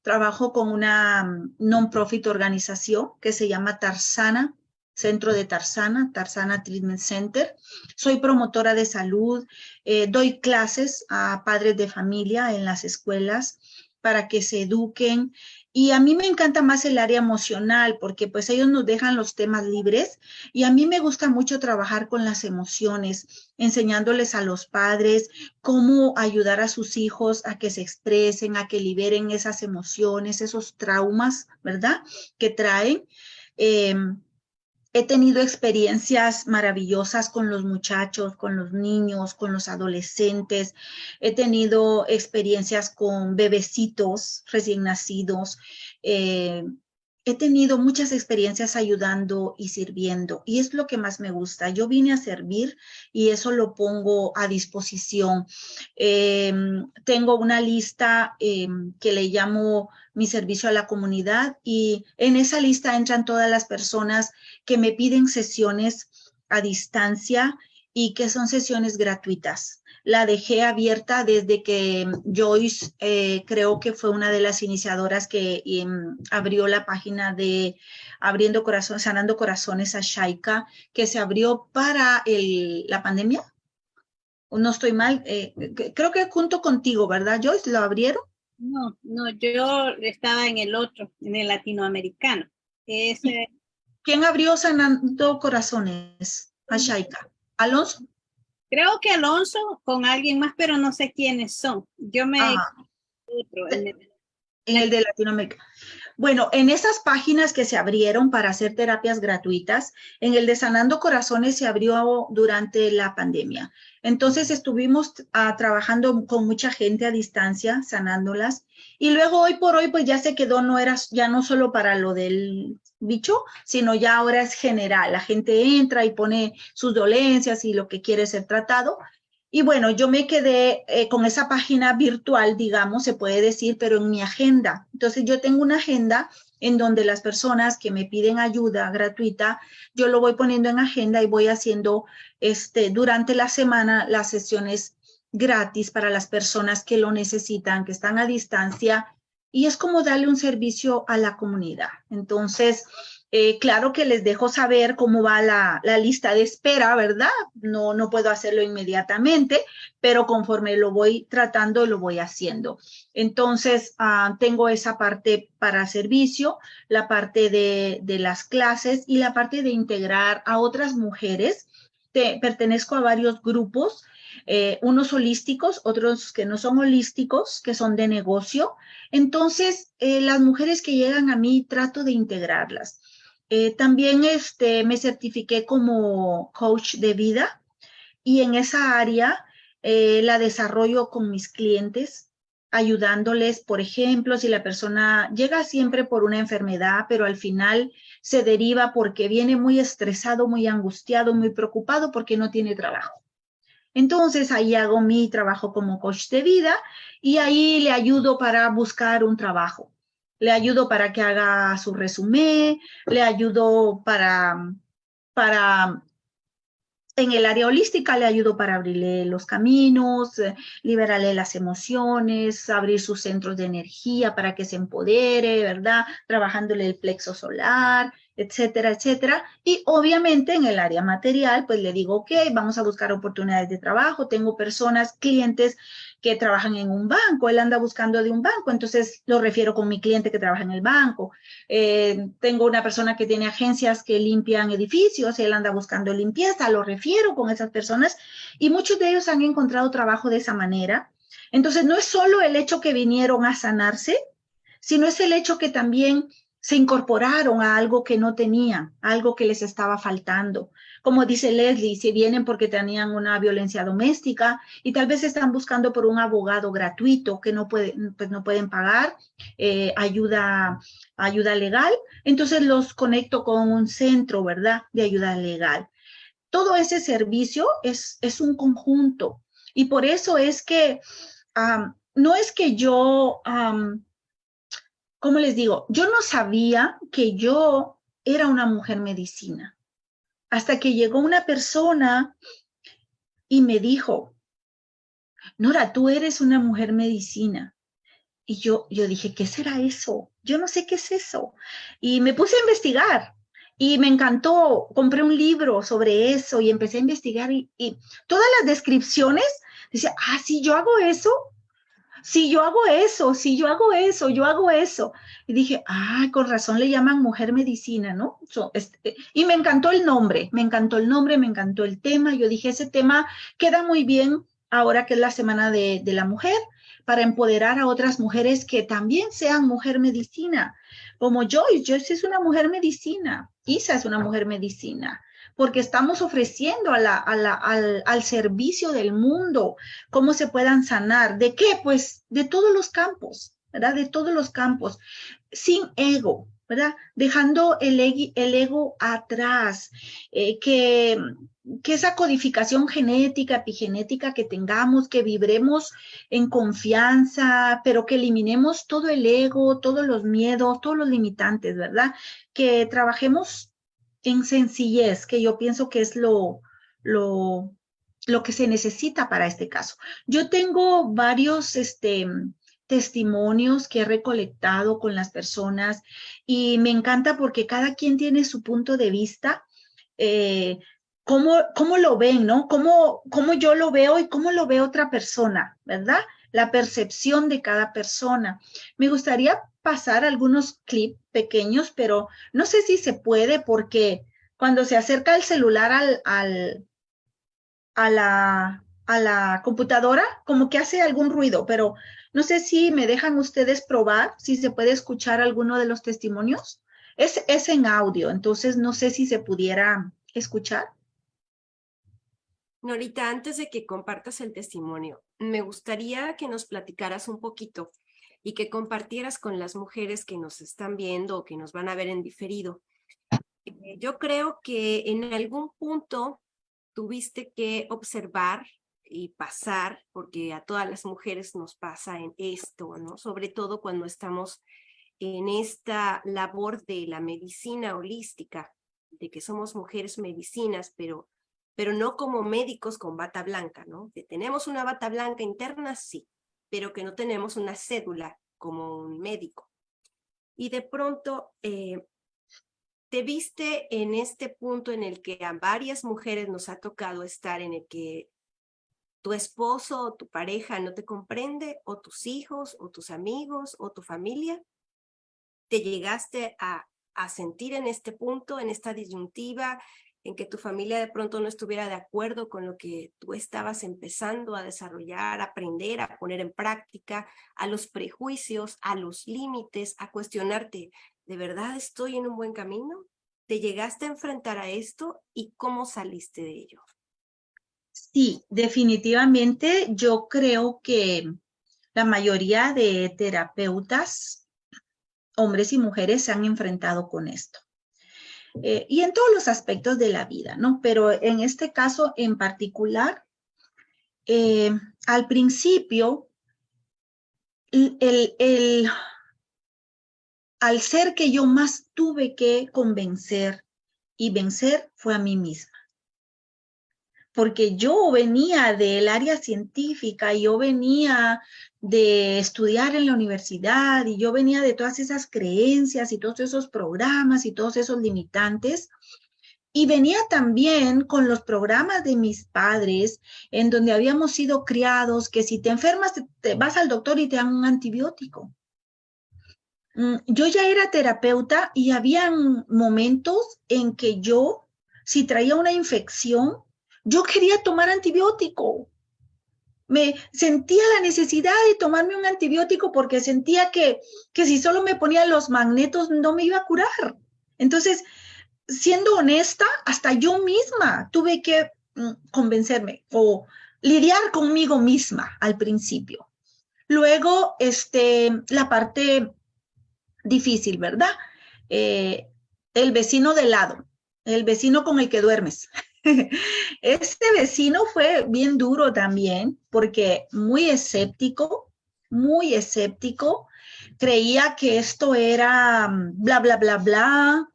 Speaker 3: Trabajo con una mm, non-profit organización que se llama Tarsana, Centro de Tarsana, Tarsana Treatment Center. Soy promotora de salud, eh, doy clases a padres de familia en las escuelas para que se eduquen y a mí me encanta más el área emocional porque pues ellos nos dejan los temas libres y a mí me gusta mucho trabajar con las emociones, enseñándoles a los padres cómo ayudar a sus hijos a que se expresen, a que liberen esas emociones, esos traumas, ¿verdad? Que traen. Em, He tenido experiencias maravillosas con los muchachos, con los niños, con los adolescentes. He tenido experiencias con bebecitos recién nacidos. Eh, he tenido muchas experiencias ayudando y sirviendo y es lo que más me gusta. Yo vine a servir y eso lo pongo a disposición. Em, tengo una lista em, que le llamo mi servicio a la comunidad y en esa lista entran todas las personas que me piden sesiones a distancia y que son sesiones gratuitas la dejé abierta desde que Joyce eh, creo que fue una de las iniciadoras que em, abrió la página de Abriendo Corazones, Sanando Corazones a Shaika, que se abrió para el, la pandemia. No estoy mal, eh, creo que junto contigo, ¿verdad Joyce? ¿Lo abrieron?
Speaker 2: No, no, yo estaba en el otro, en el latinoamericano. Ese...
Speaker 3: ¿Quién abrió Sanando Corazones a Shaika? ¿Alonso?
Speaker 2: Creo que Alonso con alguien más, pero no sé quiénes son. Yo me...
Speaker 3: en, el, de Latinoamérica. Bueno, en esas páginas que se abrieron para hacer terapias gratuitas, en el de Sanando Corazones se abrió durante la pandemia. Entonces estuvimos ah, trabajando con mucha gente a distancia, sanándolas. Y luego hoy por hoy, pues ya se quedó, no era ya no solo para lo del bicho, sino ya ahora es general. La gente entra y pone sus dolencias y lo que quiere ser tratado. Y bueno, yo me quedé eh, con esa página virtual, digamos, se puede decir, pero en mi agenda. Entonces yo tengo una agenda en donde las personas que me piden ayuda gratuita, yo lo voy poniendo en agenda y voy haciendo este, durante la semana las sesiones gratis para las personas que lo necesitan, que están a distancia y es como darle un servicio a la comunidad. Entonces, Eh, claro que les dejo saber cómo va la, lista de espera, ¿verdad? No, no puedo hacerlo inmediatamente, pero conforme lo voy tratando, lo voy haciendo. Entonces, ah, tengo esa parte para servicio, la parte de, las clases y la parte de integrar a otras mujeres. Te, pertenezco a varios grupos eh, unos holísticos, otros que no son holísticos, que son de negocio. Entonces, eh, las mujeres que llegan a mí trato de integrarlas. Eh, también este, me certifiqué como coach de vida y en esa área la desarrollo con mis clientes, ayudándoles, por ejemplo, si la persona llega siempre por una enfermedad, pero al final se deriva porque viene muy estresado, muy angustiado, muy preocupado porque no tiene trabajo. Entonces ahí hago mi trabajo como coach de vida y ahí le ayudo para buscar un trabajo. Le ayudo para que haga su resumen, le ayudo para, para en el área holística le ayudo para abrirle los caminos, eh, liberarle las emociones, abrir sus centros de energía para que se empodere, ¿verdad? Trabajándole el plexo solar, etcétera, etcétera. Y obviamente en el área material, pues le digo, ok, vamos a buscar oportunidades de trabajo. Tengo personas, clientes que trabajan en un banco, él anda buscando de un banco, entonces lo refiero con mi cliente que trabaja en el banco. Eh, tengo una persona que tiene agencias que limpian edificios, él anda buscando limpieza, lo refiero con esas personas y muchos de ellos han encontrado trabajo de esa manera. Entonces no es solo el hecho que vinieron a sanarse, sino es el hecho que también se incorporaron a algo que no tenían, algo que les estaba faltando. Como dice Leslie, si vienen porque tenían una violencia doméstica y tal vez están buscando por un abogado gratuito que no, pueden, pues no pueden pagar eh, ayuda, ayuda legal, entonces los conecto con un centro, ¿verdad?, de ayuda legal. Todo ese servicio es, es un conjunto y por eso es que no es que yo... ¿cómo les digo? Yo no sabía que yo era una mujer medicina. Hasta que llegó una persona y me dijo, Nora, tú eres una mujer medicina. Y yo, yo dije, ¿qué será eso? Yo no sé qué es eso. Y me puse a investigar y me encantó. Compré un libro sobre eso y empecé a investigar y, todas las descripciones, decía, ah, sí, yo hago eso si yo hago eso, si yo hago eso, yo hago eso. Y dije, ah, con razón le llaman mujer medicina, ¿no? Este, y me encantó el nombre, me encantó el nombre, me encantó el tema. Yo dije, ese tema queda muy bien ahora que es la Semana de, de la Mujer, para empoderar a otras mujeres que también sean mujer medicina. Como Joyce, Joyce es una mujer medicina, Isa es una mujer medicina porque estamos ofreciendo al, al servicio del mundo cómo se puedan sanar. ¿De qué? Pues de todos los campos, ¿verdad? De todos los campos, sin ego, ¿verdad? Dejando el, el ego atrás, eh, que, que esa codificación genética, epigenética que tengamos, que vibremos en confianza, pero que eliminemos todo el ego, todos los miedos, todos los limitantes, ¿verdad? Que trabajemos en sencillez, que yo pienso que es lo, lo, lo que se necesita para este caso. Yo tengo varios este, testimonios que he recolectado con las personas y me encanta porque cada quien tiene su punto de vista, eh, cómo, cómo, lo ven, ¿no? Cómo, cómo yo lo veo y cómo lo ve otra persona, ¿verdad? La percepción de cada persona. Me gustaría pasar algunos clips pequeños, pero no sé si se puede porque cuando se acerca el celular al, al, a, la, a la computadora, como que hace algún ruido, pero no sé si me dejan ustedes probar, si se puede escuchar alguno de los testimonios. Es, es en audio, entonces no sé si se pudiera escuchar.
Speaker 1: Norita, antes de que compartas el testimonio, me gustaría que nos platicaras un poquito y que compartieras con las mujeres que nos están viendo o que nos van a ver en diferido. Eh, yo creo que en algún punto tuviste que observar y pasar, porque a todas las mujeres nos pasa en esto, ¿no? Sobre todo cuando estamos en esta labor de la medicina holística, de que somos mujeres medicinas, pero, pero no como médicos con bata blanca, ¿no? Que tenemos una bata blanca interna, sí, pero que no tenemos una cédula como un médico. Y de pronto, eh, te viste en este punto en el que a varias mujeres nos ha tocado estar en el que tu esposo o tu pareja no te comprende, o tus hijos, o tus amigos, o tu familia, te llegaste a, a sentir en este punto, en esta disyuntiva, en que tu familia de pronto no estuviera de acuerdo con lo que tú estabas empezando a desarrollar, a aprender, a poner en práctica, a los prejuicios, a los límites, a cuestionarte, ¿de verdad estoy en un buen camino? ¿Te llegaste a enfrentar a esto y cómo saliste de ello?
Speaker 3: Sí, definitivamente yo creo que la mayoría de terapeutas, hombres y mujeres, se han enfrentado con esto. Eh, y en todos los aspectos de la vida, ¿no? Pero en este caso en particular, eh, al principio, el, el, al ser que yo más tuve que convencer y vencer fue a mí misma porque yo venía del área científica, yo venía de estudiar en la universidad y yo venía de todas esas creencias y todos esos programas y todos esos limitantes. Y venía también con los programas de mis padres, en donde habíamos sido criados, que si te enfermas, te, vas al doctor y te dan un antibiótico. Mm, yo ya era terapeuta y había momentos en que yo, si traía una infección, yo quería tomar antibiótico. Me sentía la necesidad de tomarme un antibiótico porque sentía que, que si solo me ponía los magnetos no me iba a curar. Entonces, siendo honesta, hasta yo misma tuve que mm, convencerme o lidiar conmigo misma al principio. Luego, este, la parte difícil, ¿verdad? Eh, el vecino de lado, el vecino con el que duermes. Este vecino fue bien duro también porque muy escéptico, muy escéptico, creía que esto era mm, bla, bla, bla, bla,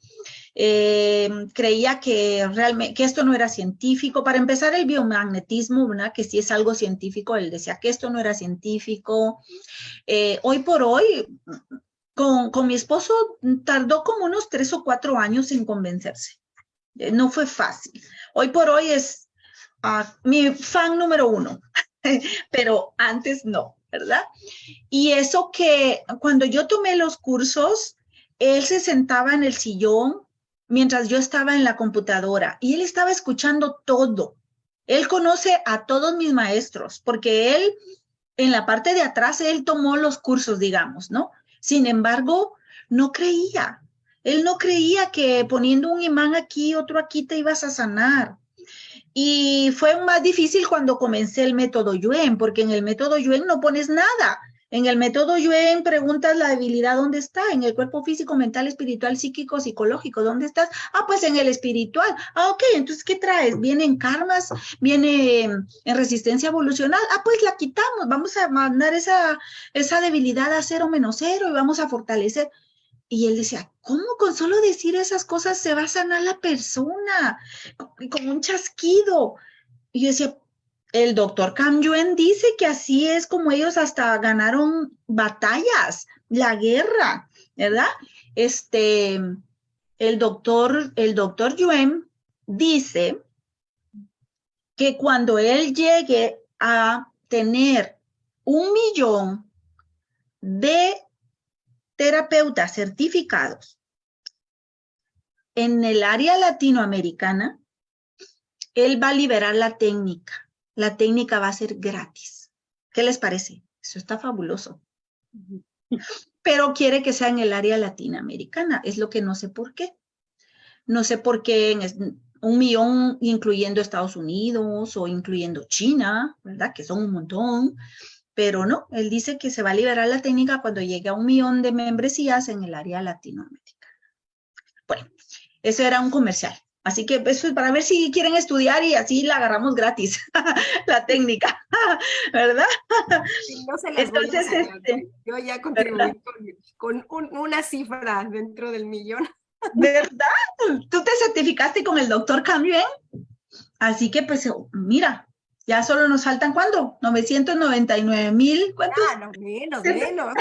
Speaker 3: eh, creía que realmente que esto no era científico. Para empezar, el biomagnetismo, ¿verdad? que sí es algo científico, él decía que esto no era científico. Eh, hoy por hoy, con, con mi esposo tardó como unos tres o cuatro años en convencerse. Eh, no fue fácil. Hoy por hoy es ah, mi fan número uno, pero antes no, ¿verdad? Y eso que cuando yo tomé los cursos, él se sentaba en el sillón mientras yo estaba en la computadora y él estaba escuchando todo. Él conoce a todos mis maestros porque él, en la parte de atrás, él tomó los cursos, digamos, ¿no? Sin embargo, no creía. Él no creía que poniendo un imán aquí, otro aquí, te ibas a sanar. Y fue más difícil cuando comencé el método Yuen, porque en el método Yuen no pones nada. En el método Yuen preguntas la debilidad, ¿dónde está? En el cuerpo físico, mental, espiritual, psíquico, psicológico, ¿dónde estás? Ah, pues en el espiritual. Ah, ok, entonces, ¿qué traes? ¿Viene en karmas? ¿Viene en resistencia evolucional? Ah, pues la quitamos, vamos a mandar esa, esa debilidad a cero menos cero y vamos a fortalecer. Y él decía, ¿cómo con solo decir esas cosas se va a sanar la persona? Con un chasquido. Y yo decía, el doctor Cam Yuen dice que así es como ellos hasta ganaron batallas, la guerra, ¿verdad? Este, el doctor, el doctor Yuen dice que cuando él llegue a tener un millón de terapeutas certificados en el área latinoamericana, él va a liberar la técnica. La técnica va a ser gratis. ¿Qué les parece? Eso está fabuloso. Pero quiere que sea en el área latinoamericana. Es lo que no sé por qué. No sé por qué en un millón incluyendo Estados Unidos o incluyendo China, ¿verdad? Que son un montón pero no, él dice que se va a liberar la técnica cuando llegue a un millón de membresías en el área latinoamericana. Bueno, eso era un comercial. Así que eso es para ver si quieren estudiar y así la agarramos gratis, la técnica, ¿verdad?
Speaker 1: no se Entonces, este, yo ya contribuí con, una cifra dentro del millón.
Speaker 3: ¿Verdad? ¿Tú te certificaste con el doctor Camien? Así que pues mira, ya solo nos faltan, ¿cuándo? 999 mil, ¿cuántos?
Speaker 1: Ah, no, menos, menos.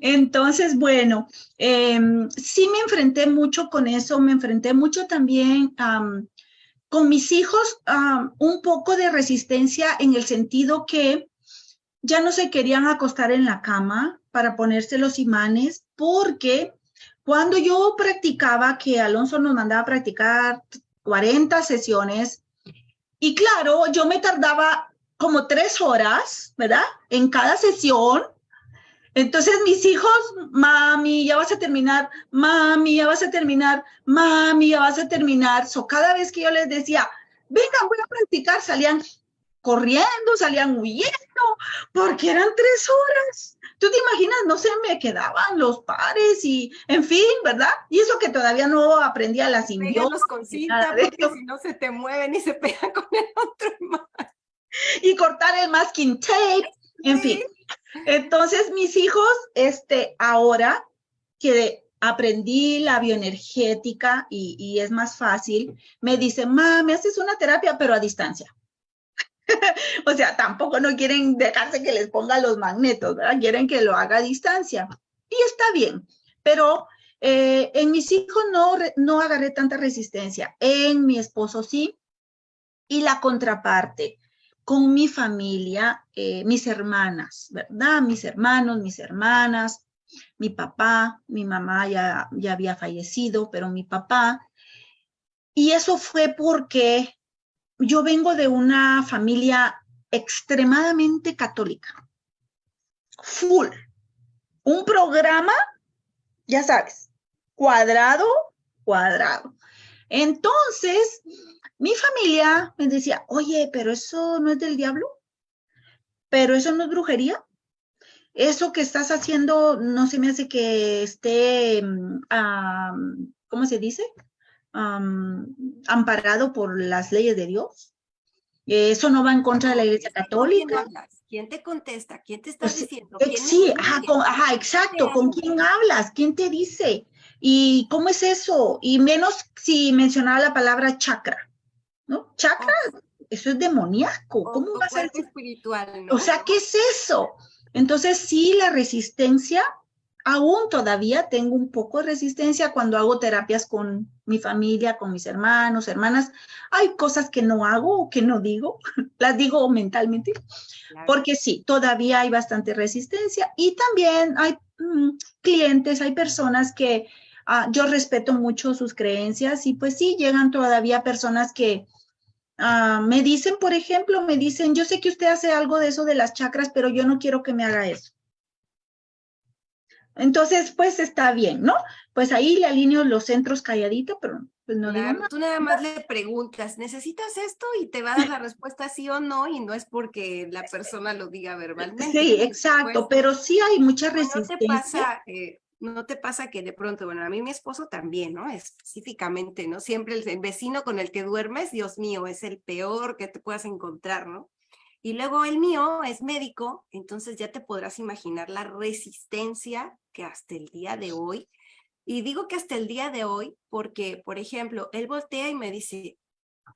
Speaker 3: Entonces, bueno, em, sí me enfrenté mucho con eso, me enfrenté mucho también con mis hijos, un poco de resistencia en el sentido que ya no se querían acostar en la cama para ponerse los imanes porque cuando yo practicaba, que Alonso nos mandaba a practicar 40 sesiones, y claro, yo me tardaba como tres horas, ¿verdad? En cada sesión. Entonces mis hijos, mami, ya vas a terminar, mami, ya vas a terminar, mami, ya vas a terminar. So, cada vez que yo les decía, vengan, voy a practicar, salían corriendo, salían huyendo, porque eran tres horas. Tú te imaginas, no se me quedaban los pares y, en fin, ¿verdad? Y eso que todavía no aprendía la
Speaker 1: simbiosis. con cinta, porque si no se te mueven y se pegan con el otro
Speaker 3: Y cortar el masking tape, en fin. Entonces, mis hijos, este, ahora que aprendí la bioenergética y, y es más fácil, me dicen, ma, me haces una terapia, pero a distancia. o sea, tampoco no quieren dejarse que les ponga los magnetos, ¿verdad? Quieren que lo haga a distancia. Y está bien, pero eh, en mis hijos no, no agarré tanta resistencia. En mi esposo sí. Y la contraparte, con mi familia, eh, mis hermanas, ¿verdad? Mis hermanos, mis hermanas, mi papá, mi mamá ya, ya había fallecido, pero mi papá. Y eso fue porque yo vengo de una familia extremadamente católica. Full. Un programa, ya sabes, cuadrado, cuadrado. Entonces, mi familia me decía, oye, pero eso no es del diablo, pero eso no es brujería. Eso que estás haciendo no se me hace que esté, mm, ¿cómo se dice? Amparado por las leyes de Dios. Eso no va en contra de la Iglesia Católica.
Speaker 1: ¿Quién te contesta? ¿Quién te está pues, diciendo?
Speaker 3: Eh, sí, ajá, exacto. ¿Con quién hablas? ¿Quién te dice? ¿Y cómo es eso? Y menos si mencionaba la palabra chakra, ¿no? Chakra, eso es demoníaco. ¿Cómo va a ser?
Speaker 1: espiritual,
Speaker 3: O sea, ¿qué es eso? Entonces, sí, la resistencia aún todavía tengo un poco de resistencia cuando hago terapias con mi familia, con mis hermanos, hermanas. Hay cosas que no hago o que no digo, las digo mentalmente, porque sí, todavía hay bastante resistencia y también hay mm, clientes, hay personas que ah, yo respeto mucho sus creencias y pues sí, llegan todavía personas que ah, me dicen, por ejemplo, me dicen, yo sé que usted hace algo de eso de las chakras, pero yo no quiero que me haga eso. Entonces, pues está bien, ¿no? Pues ahí le alineo los centros calladito, pero pues no digo nada.
Speaker 1: Tú nada más le preguntas, ¿necesitas esto? Y te va a dar la respuesta sí o no, y no es porque la persona lo diga verbalmente.
Speaker 3: Sí, exacto, pero sí hay mucha resistencia.
Speaker 1: No te pasa, eh, no te pasa que de pronto, bueno, a mí mi esposo también, ¿no? Específicamente, ¿no? Siempre el, el vecino con el que duermes, Dios mío, es el peor que te puedas encontrar, ¿no? Y luego el mío es médico, entonces ya te podrás imaginar la resistencia que hasta el día de hoy, y digo que hasta el día de hoy porque, por ejemplo, él voltea y me dice,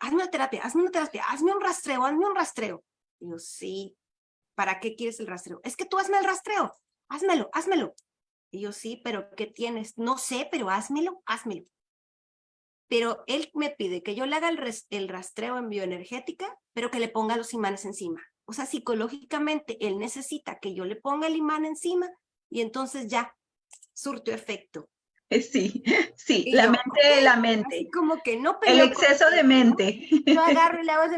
Speaker 1: hazme una terapia, hazme una terapia, hazme un rastreo, hazme un rastreo. Y yo, sí, ¿para qué quieres el rastreo? Es que tú hazme el rastreo, házmelo, házmelo. Y yo, sí, pero ¿qué tienes? No sé, pero házmelo, házmelo. Pero él me pide que yo le haga el, el rastreo en bioenergética, pero que le ponga los imanes encima. O sea, psicológicamente él necesita que yo le ponga el imán encima y entonces ya surtió efecto.
Speaker 3: Sí, sí, la mente, la mente.
Speaker 1: como que no
Speaker 3: El exceso de mente.
Speaker 1: Yo agarro y le hago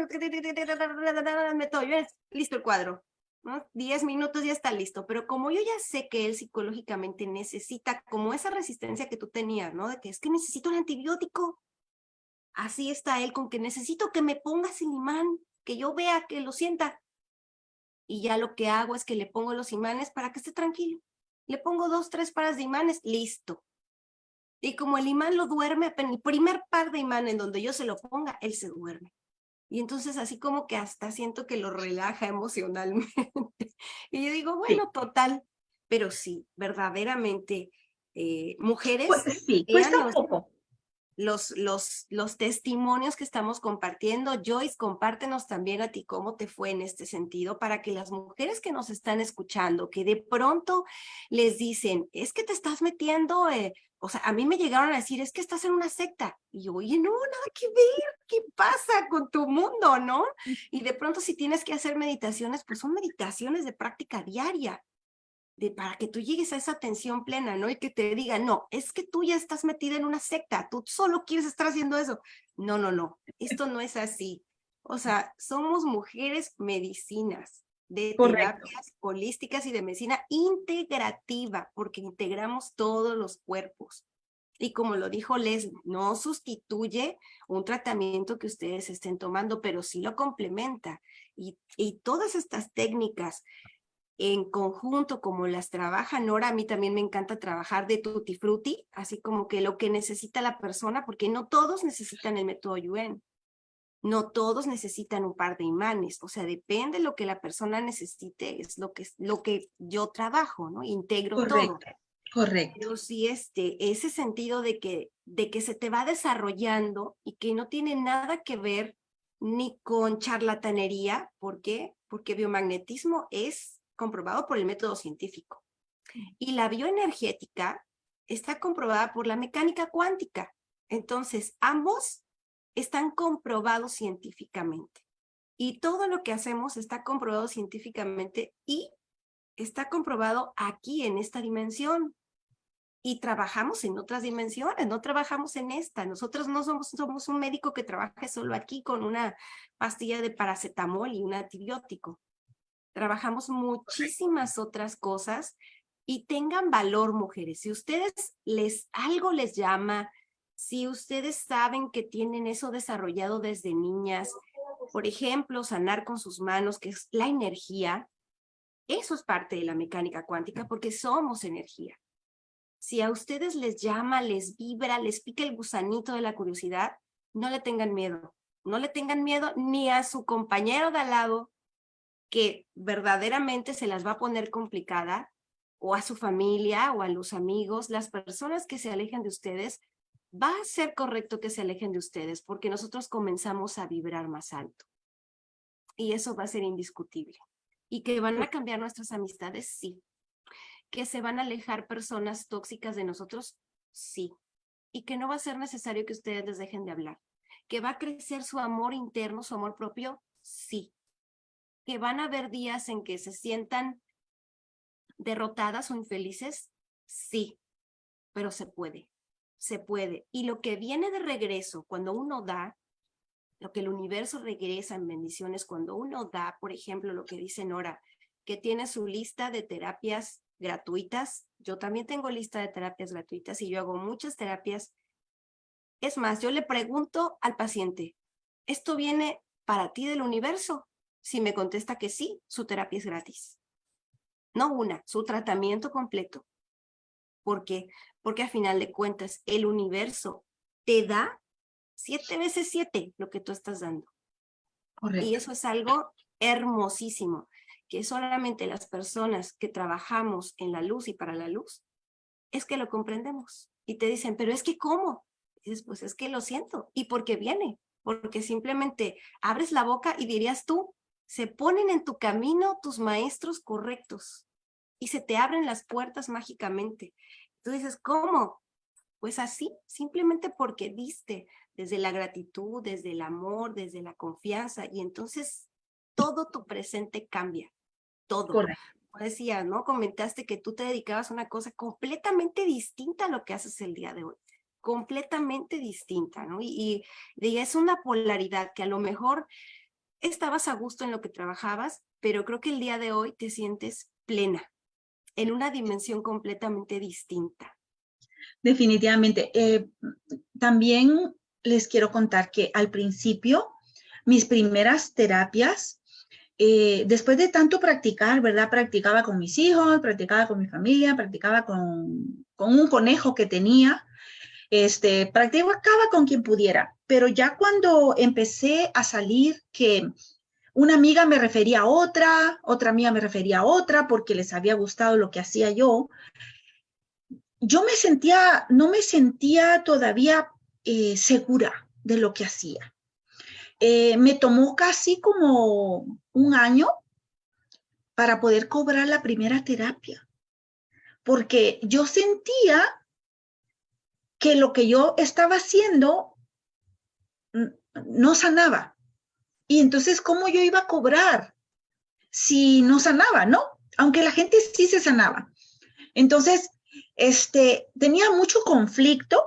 Speaker 1: meto, listo el cuadro. ¿no? Diez minutos ya está listo, pero como yo ya sé que él psicológicamente necesita como esa resistencia que tú tenías, ¿no? De que es que necesito un antibiótico. Así está él con que necesito que me pongas el imán, que yo vea, que lo sienta. Y ya lo que hago es que le pongo los imanes para que esté tranquilo le pongo dos, tres pares de imanes, listo. Y como el imán lo duerme, en el primer par de imán en donde yo se lo ponga, él se duerme. Y entonces así como que hasta siento que lo relaja emocionalmente. y yo digo, bueno, total, pero sí, verdaderamente, eh, mujeres...
Speaker 3: Pues sí, cuesta un poco.
Speaker 1: Los, los, los testimonios que estamos compartiendo. Joyce, compártenos también a ti cómo te fue en este sentido para que las mujeres que nos están escuchando, que de pronto les dicen, es que te estás metiendo, eh", o sea, a mí me llegaron a decir, es que estás en una secta. Y yo, oye, no, nada que ver, ¿qué pasa con tu mundo, no? Y de pronto si tienes que hacer meditaciones, pues son meditaciones de práctica diaria de, para que tú llegues a esa atención plena, ¿no? Y que te digan, no, es que tú ya estás metida en una secta, tú solo quieres estar haciendo eso. No, no, no, esto no es así. O sea, somos mujeres medicinas, de terapias holísticas y de medicina integrativa, porque integramos todos los cuerpos. Y como lo dijo Les, no sustituye un tratamiento que ustedes estén tomando, pero sí lo complementa. Y, y todas estas técnicas en conjunto como las trabaja Nora, a mí también me encanta trabajar de tutti frutti, así como que lo que necesita la persona, porque no todos necesitan el método Yuen, no todos necesitan un par de imanes, o sea, depende de lo que la persona necesite, es lo que, lo que yo trabajo, ¿no? Integro todo.
Speaker 3: Correcto.
Speaker 1: Pero sí, este, ese sentido de que, de que se te va desarrollando y que no tiene nada que ver ni con charlatanería, ¿por qué? Porque biomagnetismo es comprobado por el método científico. Y la bioenergética está comprobada por la mecánica cuántica. Entonces, ambos están comprobados científicamente. Y todo lo que hacemos está comprobado científicamente y está comprobado aquí en esta dimensión. Y trabajamos en otras dimensiones, no trabajamos en esta. Nosotros no somos, somos un médico que trabaje solo aquí con una pastilla de paracetamol y un antibiótico trabajamos muchísimas otras cosas y tengan valor, mujeres. Si ustedes les algo les llama, si ustedes saben que tienen eso desarrollado desde niñas, por ejemplo, sanar con sus manos, que es la energía, eso es parte de la mecánica cuántica porque somos energía. Si a ustedes les llama, les vibra, les pica el gusanito de la curiosidad, no le tengan miedo. No le tengan miedo ni a su compañero de al lado, que verdaderamente se las va a poner complicada o a su familia o a los amigos, las personas que se alejen de ustedes, va a ser correcto que se alejen de ustedes porque nosotros comenzamos a vibrar más alto. Y eso va a ser indiscutible. ¿Y que van a cambiar nuestras amistades? Sí. ¿Que se van a alejar personas tóxicas de nosotros? Sí. Y que no va a ser necesario que ustedes les dejen de hablar. ¿Que va a crecer su amor interno, su amor propio? Sí que van a haber días en que se sientan derrotadas o infelices, sí, pero se puede, se puede. Y lo que viene de regreso cuando uno da, lo que el universo regresa en bendiciones cuando uno da, por ejemplo, lo que dice Nora, que tiene su lista de terapias gratuitas. Yo también tengo lista de terapias gratuitas y yo hago muchas terapias. Es más, yo le pregunto al paciente, ¿esto viene para ti del universo? Si me contesta que sí, su terapia es gratis. No una, su tratamiento completo. ¿Por qué? Porque a final de cuentas el universo te da siete veces siete lo que tú estás dando. Y eso es algo hermosísimo, que solamente las personas que trabajamos en la luz y para la luz, es que lo comprendemos. Y te dicen, pero es que ¿cómo? dices, pues es que lo siento. ¿Y por qué viene? Porque simplemente abres la boca y dirías tú, se ponen en tu camino tus maestros correctos y se te abren las puertas mágicamente. Tú dices, ¿cómo? Pues así, simplemente porque diste desde la gratitud, desde el amor, desde la confianza, y entonces todo tu presente cambia, todo. Correcto. Decía, ¿no? Comentaste que tú te dedicabas a una cosa completamente distinta a lo que haces el día de hoy, completamente distinta, ¿no? Y, y es una polaridad que a lo mejor estabas a gusto en lo que trabajabas, pero creo que el día de hoy te sientes plena, en una dimensión completamente distinta.
Speaker 3: Definitivamente. Eh, también les quiero contar que al principio, mis primeras terapias, eh, después de tanto practicar, ¿verdad? Practicaba con mis hijos, practicaba con mi familia, practicaba con, con un conejo que tenía, este, practicaba con quien pudiera, pero ya cuando empecé a salir que una amiga me refería a otra, otra amiga me refería a otra porque les había gustado lo que hacía yo, yo me sentía, no me sentía todavía eh, segura de lo que hacía. Eh, me tomó casi como un año para poder cobrar la primera terapia, porque yo sentía que lo que yo estaba haciendo no sanaba. Y entonces, ¿cómo yo iba a cobrar si no sanaba, no? Aunque la gente sí se sanaba. Entonces, este, tenía mucho conflicto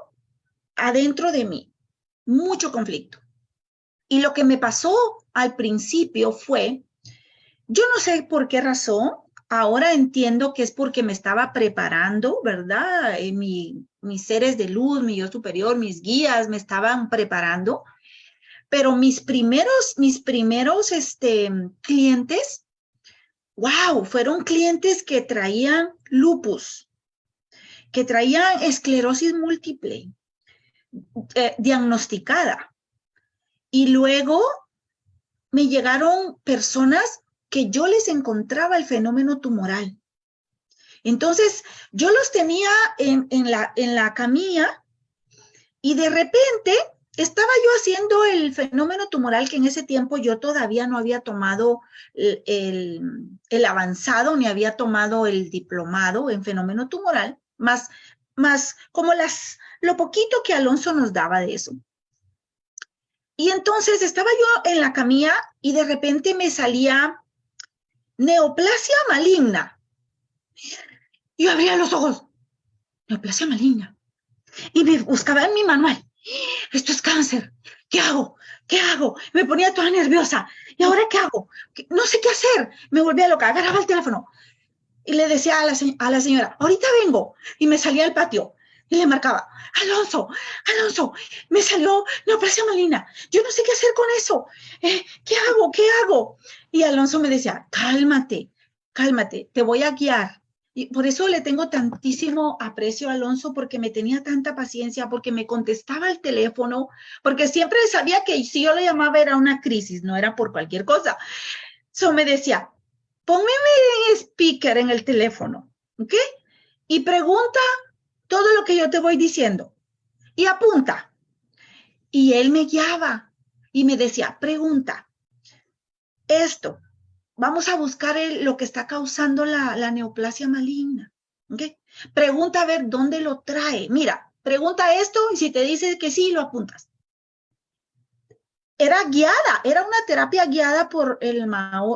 Speaker 3: adentro de mí, mucho conflicto. Y lo que me pasó al principio fue, yo no sé por qué razón, ahora entiendo que es porque me estaba preparando, ¿verdad? Eh, mis seres de luz, mi yo superior, mis guías me estaban preparando pero mis primeros, mis primeros este, clientes, wow, fueron clientes que traían lupus, que traían esclerosis múltiple, eh, diagnosticada. Y luego me llegaron personas que yo les encontraba el fenómeno tumoral. Entonces, yo los tenía en, la, en la camilla y de repente estaba yo haciendo el fenómeno tumoral que en ese tiempo yo todavía no había tomado el, avanzado ni había tomado el diplomado en fenómeno tumoral, más, más como las, lo poquito que Alonso nos daba de eso. Y entonces estaba yo en la camilla y de repente me salía neoplasia maligna. Yo abría los ojos, neoplasia maligna. Y me buscaba en mi manual esto es cáncer, ¿qué hago? ¿Qué hago? Me ponía toda nerviosa. ¿Y ahora qué hago? No sé qué hacer. Me volvía loca, agarraba el teléfono y le decía a la, señora, ahorita vengo. Y me salía al patio y le marcaba, Alonso, Alonso, me salió neoplasia malina, yo no sé qué hacer con eso, eh, ¿qué hago? ¿Qué hago? Y Alonso me decía, cálmate, cálmate, te voy a guiar, y por eso le tengo tantísimo aprecio a Alonso, porque me tenía tanta paciencia, porque me contestaba el teléfono, porque siempre sabía que si yo le llamaba era una crisis, no era por cualquier cosa. So me decía, póngame en speaker en el teléfono, ¿ok? Y pregunta todo lo que yo te voy diciendo y apunta. Y él me guiaba y me decía, pregunta, esto, vamos a buscar lo que está causando la, neoplasia maligna. ¿okay? Pregunta a ver dónde lo trae. Mira, pregunta esto y si te dice que sí, lo apuntas. Era guiada, era una terapia guiada por el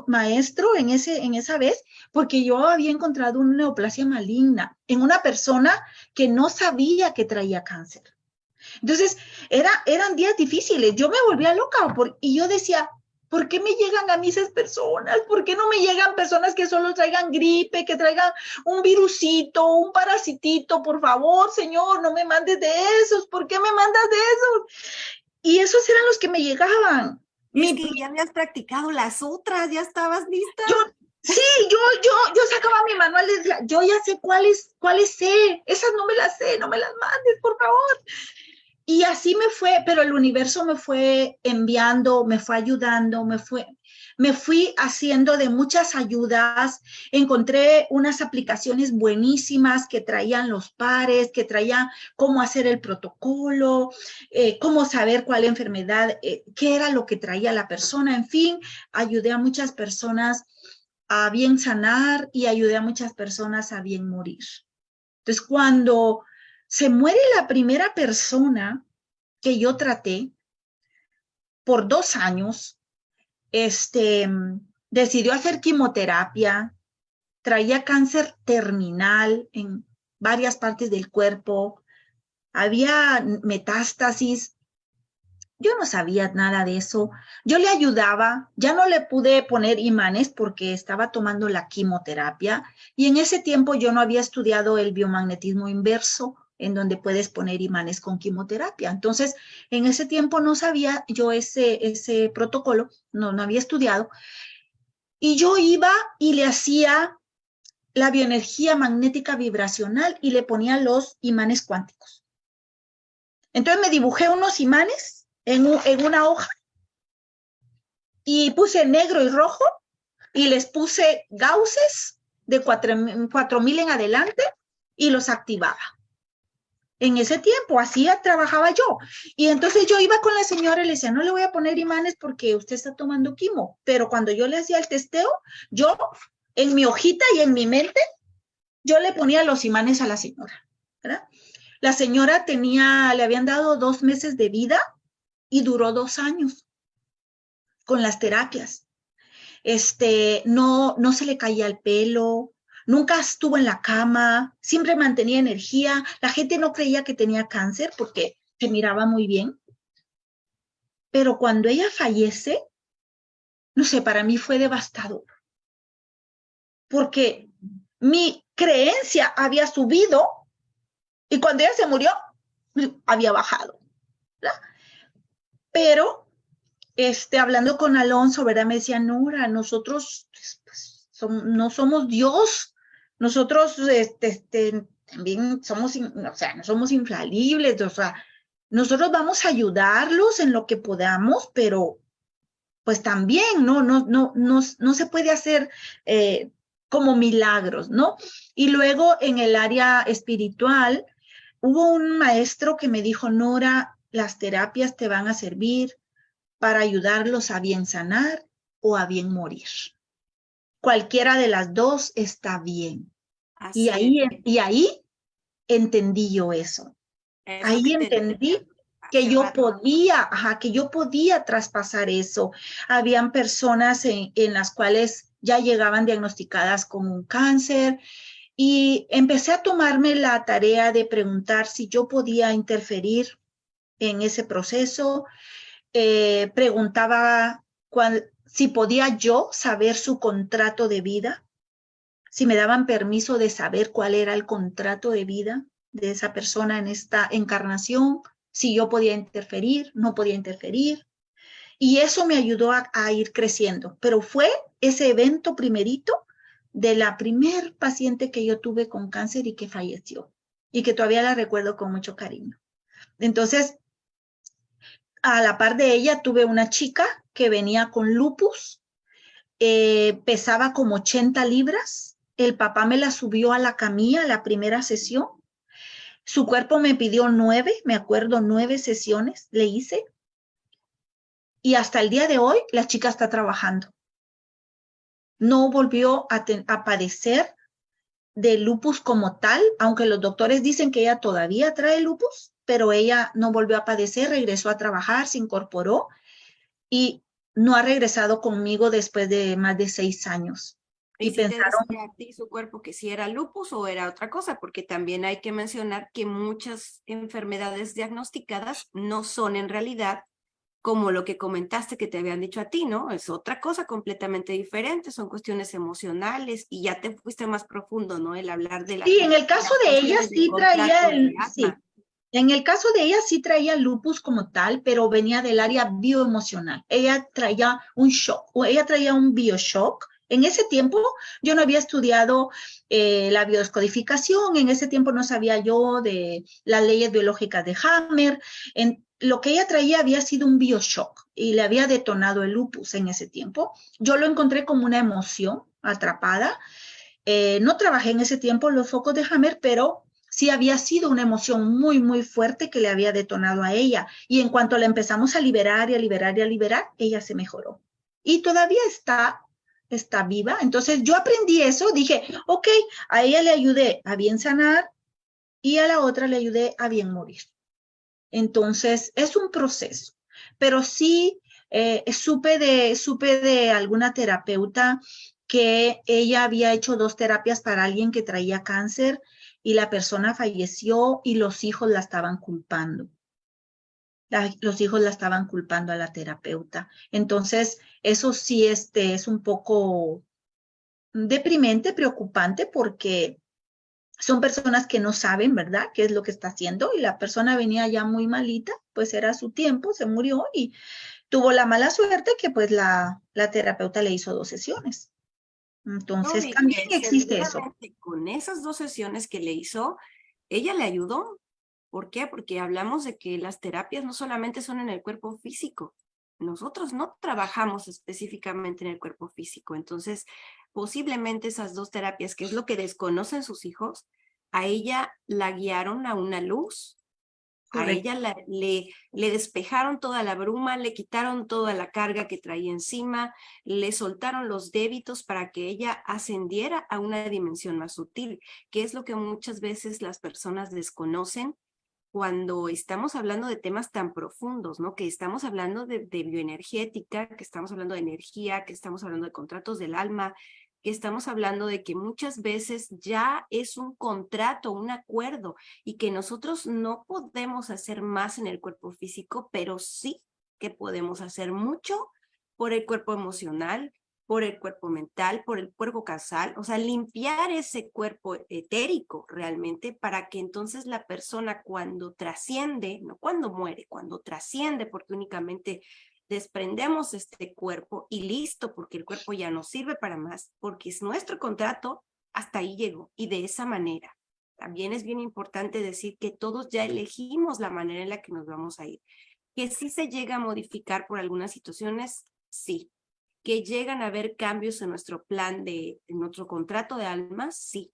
Speaker 3: maestro en, ese, en esa vez, porque yo había encontrado una neoplasia maligna en una persona que no sabía que traía cáncer. Entonces, era, eran días difíciles. Yo me volvía loca y yo decía, ¿Por qué me llegan a mí esas personas? ¿Por qué no me llegan personas que solo traigan gripe, que traigan un virusito, un parasitito? Por favor, Señor, no me mandes de esos. ¿Por qué me mandas de esos? Y esos eran los que me llegaban.
Speaker 1: Es que ya habías practicado las otras, ya estabas lista.
Speaker 3: Yo, sí, yo, yo, yo sacaba mi manual y yo ya sé cuáles, cuáles sé. Esas no me las sé, no me las mandes, por favor. Y así me fue, pero el universo me fue enviando, me fue ayudando, me fue, me fui haciendo de muchas ayudas. Encontré unas aplicaciones buenísimas que traían los pares, que traían cómo hacer el protocolo, eh, cómo saber cuál enfermedad, eh, qué era lo que traía la persona. En fin, ayudé a muchas personas a bien sanar y ayudé a muchas personas a bien morir. Entonces, cuando se muere la primera persona que yo traté por dos años. Este, decidió hacer quimioterapia, traía cáncer terminal en varias partes del cuerpo, había metástasis. Yo no sabía nada de eso. Yo le ayudaba, ya no le pude poner imanes porque estaba tomando la quimioterapia y en ese tiempo yo no había estudiado el biomagnetismo inverso en donde puedes poner imanes con quimioterapia. Entonces, en ese tiempo no sabía yo ese, ese protocolo, no, no había estudiado, y yo iba y le hacía la bioenergía magnética vibracional y le ponía los imanes cuánticos. Entonces me dibujé unos imanes en, en una hoja y puse negro y rojo y les puse gausses de 4000 en adelante y los activaba. En ese tiempo, así trabajaba yo. Y entonces yo iba con la señora y le decía, no le voy a poner imanes porque usted está tomando quimo. Pero cuando yo le hacía el testeo, yo en mi hojita y en mi mente, yo le ponía los imanes a la señora. La señora tenía, le habían dado dos meses de vida y duró dos años con las terapias. Este, no, no se le caía el pelo, nunca estuvo en la cama, siempre mantenía energía. La gente no creía que tenía cáncer porque se miraba muy bien. Pero cuando ella fallece, no sé, para mí fue devastador. Porque mi creencia había subido y cuando ella se murió, había bajado. Pero, este, hablando con Alonso, ¿verdad? Me decía, Nora, nosotros pues, no somos Dios, nosotros este, este, también somos, o sea, no somos infalibles, o sea, nosotros vamos a ayudarlos en lo que podamos, pero pues también no, no, no, no, no se puede hacer eh, como milagros, ¿no? Y luego en el área espiritual, hubo un maestro que me dijo, Nora, las terapias te van a servir para ayudarlos a bien sanar o a bien morir. Cualquiera de las dos está bien. Y ahí, y ahí entendí yo eso. ahí entendí que yo podía, que yo podía traspasar eso. Habían personas en, en, las cuales ya llegaban diagnosticadas con un cáncer y empecé a tomarme la tarea de preguntar si yo podía interferir en ese proceso. Eh, preguntaba cuál, si podía yo saber su contrato de vida, si me daban permiso de saber cuál era el contrato de vida de esa persona en esta encarnación, si yo podía interferir, no podía interferir. Y eso me ayudó a, ir creciendo. Pero fue ese evento primerito de la primer paciente que yo tuve con cáncer y que falleció y que todavía la recuerdo con mucho cariño. Entonces, a la par de ella tuve una chica que venía con lupus, eh, pesaba como 80 libras, el papá me la subió a la camilla la primera sesión, su cuerpo me pidió nueve, me acuerdo, nueve sesiones le hice, y hasta el día de hoy la chica está trabajando. No volvió a, padecer de lupus como tal, aunque los doctores dicen que ella todavía trae lupus, pero ella no volvió a padecer, regresó a trabajar, se incorporó y no ha regresado conmigo después de más de seis años.
Speaker 1: Y, pensaron a ti su cuerpo que si era lupus o era otra cosa, porque también hay que mencionar que muchas enfermedades diagnosticadas no son en realidad como lo que comentaste que te habían dicho a ti, ¿no? Es otra cosa completamente diferente, son cuestiones emocionales y ya te fuiste más profundo, ¿no? El hablar de la...
Speaker 3: Sí, en el caso de ella sí traía el... Sí. En el caso de ella sí traía lupus como tal, pero venía del área bioemocional. Ella traía un shock, o ella traía un bioshock. En ese tiempo yo no había estudiado eh, la biodescodificación, en ese tiempo no sabía yo de las leyes biológicas de Hammer. En, lo que ella traía había sido un bioshock y le había detonado el lupus en ese tiempo. Yo lo encontré como una emoción atrapada. Eh, no trabajé en ese tiempo los focos de Hammer, pero sí había sido una emoción muy, muy fuerte que le había detonado a ella. Y en cuanto la empezamos a liberar y a liberar y a liberar, ella se mejoró. Y todavía está, está viva. Entonces yo aprendí eso, dije, ok, a ella le ayudé a bien sanar y a la otra le ayudé a bien morir. Entonces, es un proceso, pero sí eh, supe, de, supe de alguna terapeuta que ella había hecho dos terapias para alguien que traía cáncer y la persona falleció y los hijos la estaban culpando. los hijos la estaban culpando a la terapeuta. Entonces, eso sí este, es un poco deprimente, preocupante, porque son personas que no saben, ¿verdad?, qué es lo que está haciendo y la persona venía ya muy malita, pues era su tiempo, se murió y tuvo la mala suerte que pues la, la terapeuta le hizo dos sesiones. Entonces también existe eso.
Speaker 1: Con esas dos sesiones que le hizo, ella le ayudó. ¿Por qué? Porque hablamos de que las terapias no solamente son en el cuerpo físico. Nosotros no trabajamos específicamente en el cuerpo físico. Entonces, posiblemente esas dos terapias, que es lo que desconocen sus hijos, a ella la guiaron a una luz, a ella le, le despejaron toda la bruma, le quitaron toda la carga que traía encima, le soltaron los débitos para que ella ascendiera a una dimensión más sutil, que es lo que muchas veces las personas desconocen cuando estamos hablando de temas tan profundos, ¿no? Que estamos hablando de, de bioenergética, que estamos hablando de energía, que estamos hablando de contratos del alma, que estamos hablando de que muchas veces ya es un contrato, un acuerdo, y que nosotros no podemos hacer más en el cuerpo físico, pero sí que podemos hacer mucho por el cuerpo emocional, por el cuerpo mental, por el cuerpo casal, o sea, limpiar ese cuerpo etérico realmente para que entonces la persona cuando trasciende, no cuando muere, cuando trasciende, porque únicamente desprendemos este cuerpo y listo, porque el cuerpo ya no sirve para más, porque es nuestro contrato, hasta ahí llegó. Y de esa manera, también es bien importante decir que todos ya elegimos la manera en la que nos vamos a ir. Que si se llega a modificar por algunas situaciones, sí. Que llegan a haber cambios en nuestro plan de, en nuestro contrato de almas, sí.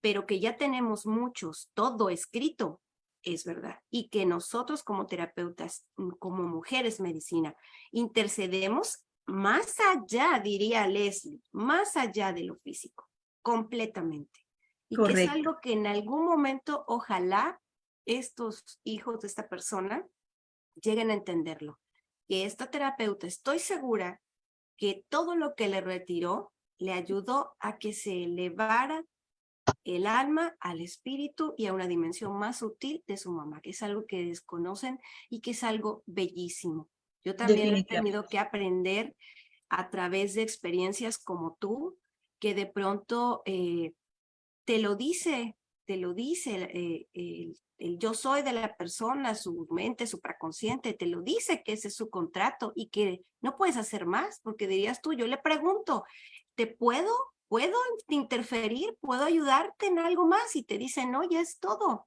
Speaker 1: Pero que ya tenemos muchos, todo escrito, es verdad. Y que nosotros como terapeutas, como mujeres medicina, intercedemos más allá, diría Leslie, más allá de lo físico, completamente. Y que es algo que en algún momento, ojalá, estos hijos de esta persona lleguen a entenderlo. Que esta terapeuta, estoy segura que todo lo que le retiró le ayudó a que se elevara el alma al espíritu y a una dimensión más sutil de su mamá, que es algo que desconocen y que es algo bellísimo. Yo también he tenido que aprender a través de experiencias como tú, que de pronto eh, te lo dice, te lo dice eh, el, el, yo soy de la persona, su mente supraconsciente, te lo dice que ese es su contrato y que no puedes hacer más, porque dirías tú, yo le pregunto, ¿te puedo ¿puedo interferir? ¿Puedo ayudarte en algo más? Y te dicen, no, ya es todo.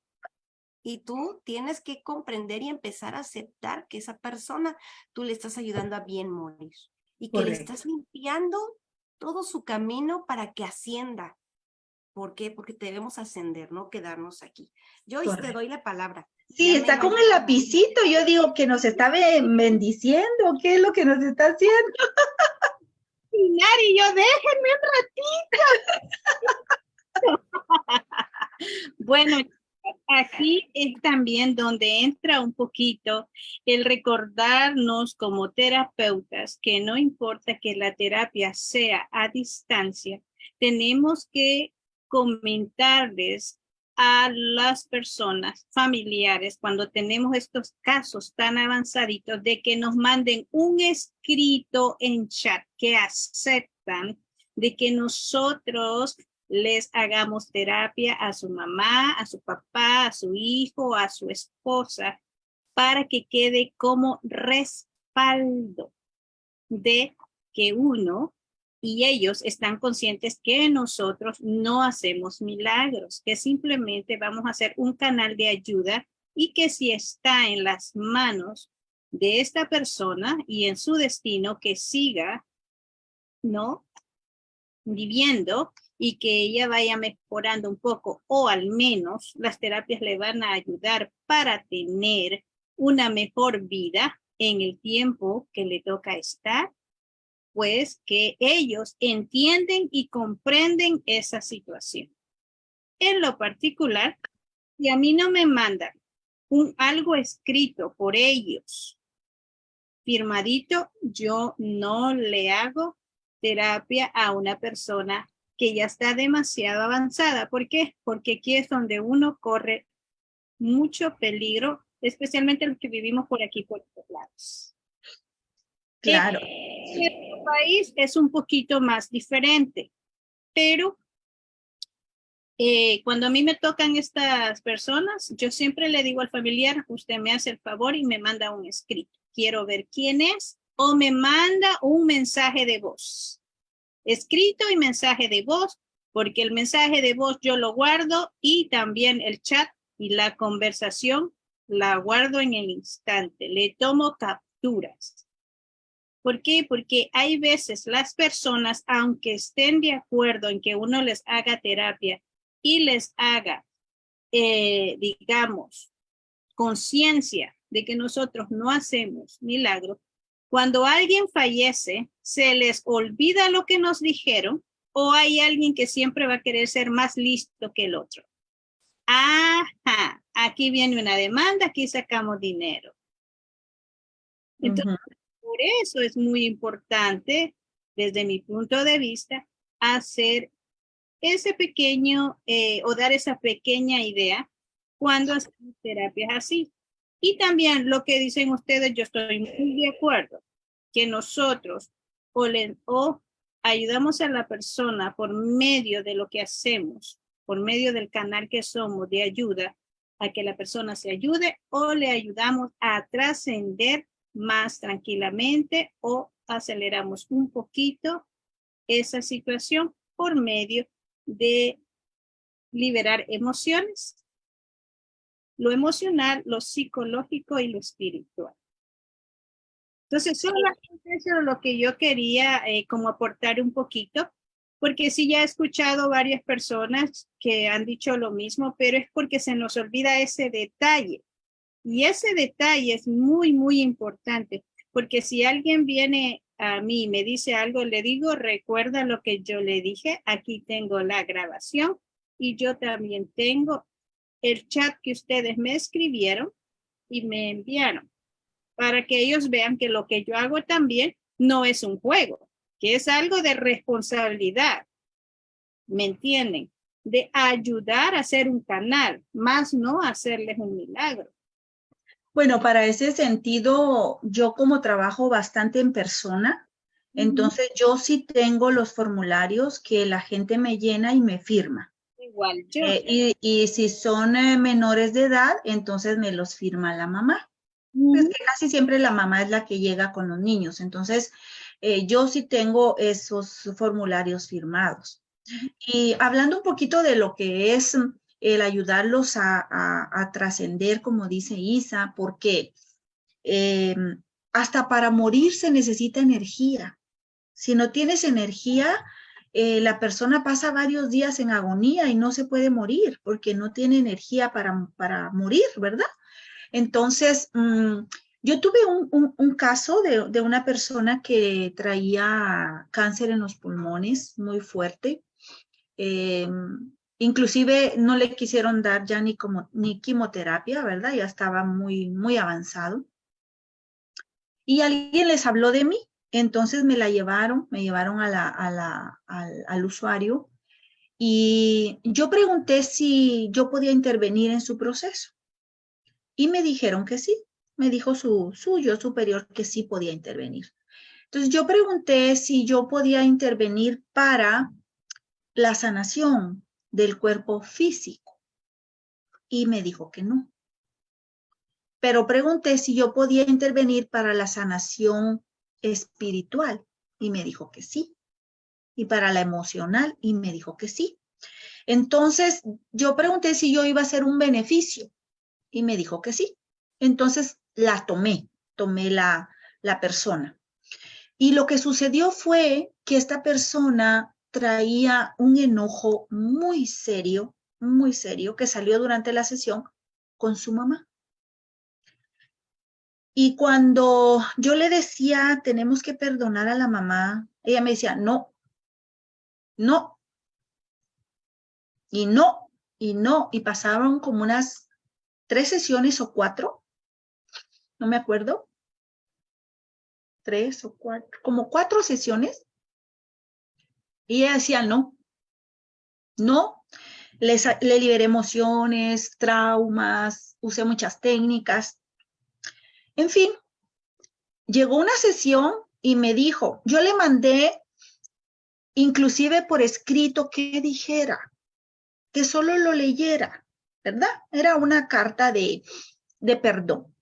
Speaker 1: Y tú tienes que comprender y empezar a aceptar que esa persona tú le estás ayudando a bien morir. Y que le estás limpiando todo su camino para que ascienda. ¿Por qué? Porque debemos ascender, no quedarnos aquí. Yo te doy la palabra.
Speaker 3: Sí, está con el lapicito. Yo digo que nos está bendiciendo. ¿Qué es lo que nos está haciendo?
Speaker 2: y yo, déjenme un ratito. bueno, aquí es también donde entra un poquito el recordarnos como terapeutas que no importa que la terapia sea a distancia, tenemos que comentarles a las personas familiares cuando tenemos estos casos tan avanzaditos de que nos manden un escrito en chat que aceptan de que nosotros les hagamos terapia a su mamá, a su papá, a su hijo, a su esposa, para que quede como respaldo de que uno y ellos están conscientes que nosotros no hacemos milagros, que simplemente vamos a hacer un canal de ayuda y que si está en las manos de esta persona y en su destino que siga, ¿no? Viviendo y que ella vaya mejorando un poco o al menos las terapias le van a ayudar para tener una mejor vida en el tiempo que le toca estar pues que ellos entienden y comprenden esa situación. En lo particular, si a mí no me mandan un, algo escrito por ellos, firmadito, yo no le hago terapia a una persona que ya está demasiado avanzada. ¿Por qué? Porque aquí es donde uno corre mucho peligro, especialmente los que vivimos por aquí, por estos lados.
Speaker 3: Claro.
Speaker 2: En nuestro país es un poquito más diferente, pero eh, cuando a mí me tocan estas personas, yo siempre le digo al familiar, usted me hace el favor y me manda un escrito. Quiero ver quién es o me manda un mensaje de voz. Escrito y mensaje de voz, porque el mensaje de voz yo lo guardo y también el chat y la conversación la guardo en el instante. Le tomo capturas ¿Por qué? Porque hay veces las personas, aunque estén de acuerdo en que uno les haga terapia y les haga eh, digamos, conciencia de que nosotros no hacemos milagros, cuando alguien fallece, se les olvida lo que nos dijeron o hay alguien que siempre va a querer ser más listo que el otro. Ajá, aquí viene una demanda, aquí sacamos dinero. Entonces, por eso es muy importante, desde mi punto de vista, hacer ese pequeño eh, o dar esa pequeña idea cuando hacemos terapias así. Y también lo que dicen ustedes, yo estoy muy de acuerdo, que nosotros o, o ayudamos a la persona por medio de lo que hacemos, por medio del canal que somos de ayuda, a que la persona se ayude o le ayudamos a trascender más tranquilamente o aceleramos un poquito esa situación por medio de liberar emociones, lo emocional, lo psicológico y lo espiritual. Entonces, solamente eso es lo que yo quería eh, como aportar un poquito, porque sí ya he escuchado varias personas que han dicho lo mismo, pero es porque se nos olvida ese detalle. Y ese detalle es muy, muy importante, porque si alguien viene a mí y me dice algo, le digo, recuerda lo que yo le dije, aquí tengo la grabación y yo también tengo el chat que ustedes me escribieron y me enviaron para que ellos vean que lo que yo hago también no es un juego, que es algo de responsabilidad. ¿Me entienden? De ayudar a hacer un canal, más no hacerles un milagro.
Speaker 3: Bueno, para ese sentido, yo como trabajo bastante en persona, entonces yo sí tengo los formularios que la gente me llena y me firma.
Speaker 2: Igual yo.
Speaker 3: Eh, y, si son eh, menores de edad, entonces me los firma la mamá. Es que casi siempre la mamá es la que llega con los niños. Entonces, eh, yo sí tengo esos formularios firmados. Y hablando un poquito de lo que es el ayudarlos a, trascender, como dice Isa, porque em, hasta para morir se necesita energía. Si no tienes energía, eh, la persona pasa varios días en agonía y no se puede morir porque no tiene energía para, para morir, ¿verdad? Entonces, mm, yo tuve un, caso de, una persona que traía cáncer en los pulmones muy fuerte. Em, inclusive no le quisieron dar ya ni, como, ni quimioterapia, ¿verdad? Ya estaba muy, muy avanzado. Y alguien les habló de mí, entonces me la llevaron, me llevaron a la, al, al usuario y yo pregunté si yo podía intervenir en su proceso. Y me dijeron que sí, me dijo su suyo superior que sí podía intervenir. Entonces yo pregunté si yo podía intervenir para la sanación del cuerpo físico y me dijo que no. Pero pregunté si yo podía intervenir para la sanación espiritual y me dijo que sí. Y para la emocional y me dijo que sí. Entonces yo pregunté si yo iba a hacer un beneficio y me dijo que sí. Entonces la tomé, tomé la, la persona. Y lo que sucedió fue que esta persona traía un enojo muy serio, muy serio, que salió durante la sesión con su mamá. Y cuando yo le decía, tenemos que perdonar a la mamá, ella me decía, no, no, y no, y no, y pasaron como unas tres sesiones o cuatro, no me acuerdo, tres o cuatro, como cuatro sesiones, y ella decía no, no, le liberé emociones, traumas, usé muchas técnicas, en fin, llegó una sesión y me dijo, yo le mandé inclusive por escrito que dijera, que solo lo leyera. ¿verdad? Era una carta de, de perdón.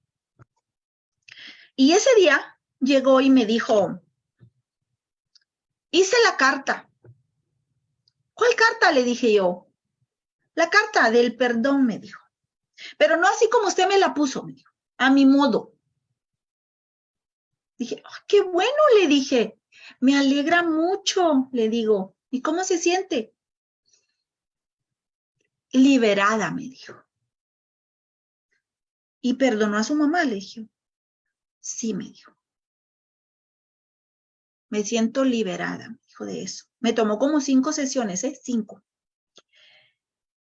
Speaker 3: Y ese día llegó y me dijo, hice la carta. ¿Cuál carta? Le dije yo. La carta del perdón, me dijo. Pero no así como usted me la puso, me dijo, a mi modo. Dije, qué bueno, le dije. Me alegra mucho, le digo. ¿Y cómo se siente? liberada, me dijo. ¿Y perdonó a su mamá? Le dije. Sí, me dijo. Me siento liberada, me dijo de eso. Me tomó como cinco sesiones, ¿eh? Cinco.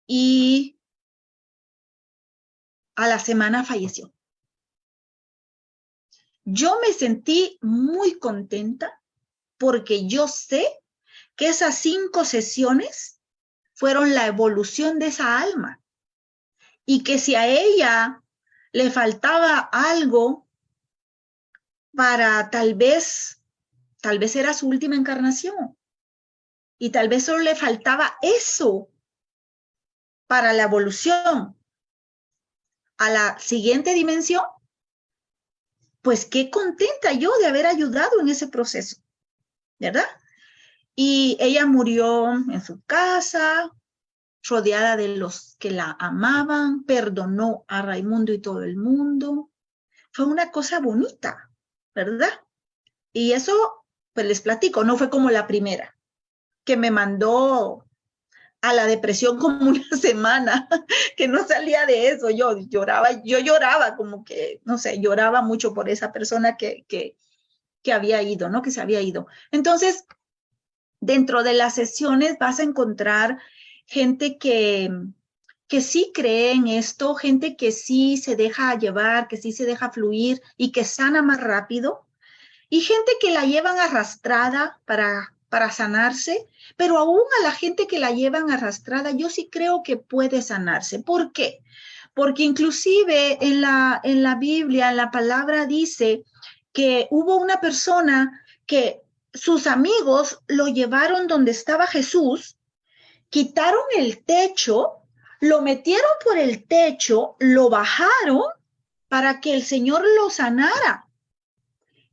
Speaker 3: Y a la semana falleció. Yo me sentí muy contenta porque yo sé que esas cinco sesiones fueron la evolución de esa alma y que si a ella le faltaba algo para tal vez, tal vez era su última encarnación y tal vez solo le faltaba eso para la evolución a la siguiente dimensión, pues qué contenta yo de haber ayudado en ese proceso, ¿verdad? Y ella murió en su casa, rodeada de los que la amaban, perdonó a Raimundo y todo el mundo. Fue una cosa bonita, ¿verdad? Y eso, pues les platico, no fue como la primera, que me mandó a la depresión como una semana, que no salía de eso, yo lloraba, yo lloraba como que, no sé, lloraba mucho por esa persona que, que, que había ido, ¿no? Que se había ido. Entonces, dentro de las sesiones vas a encontrar gente que, que sí cree en esto, gente que sí se deja llevar, que sí se deja fluir y que sana más rápido, y gente que la llevan arrastrada para para sanarse, pero aún a la gente que la llevan arrastrada, yo sí creo que puede sanarse. ¿Por qué? Porque inclusive en la, en la Biblia, la palabra dice que hubo una persona que sus amigos lo llevaron donde estaba Jesús, quitaron el techo, lo metieron por el techo, lo bajaron para que el Señor lo sanara.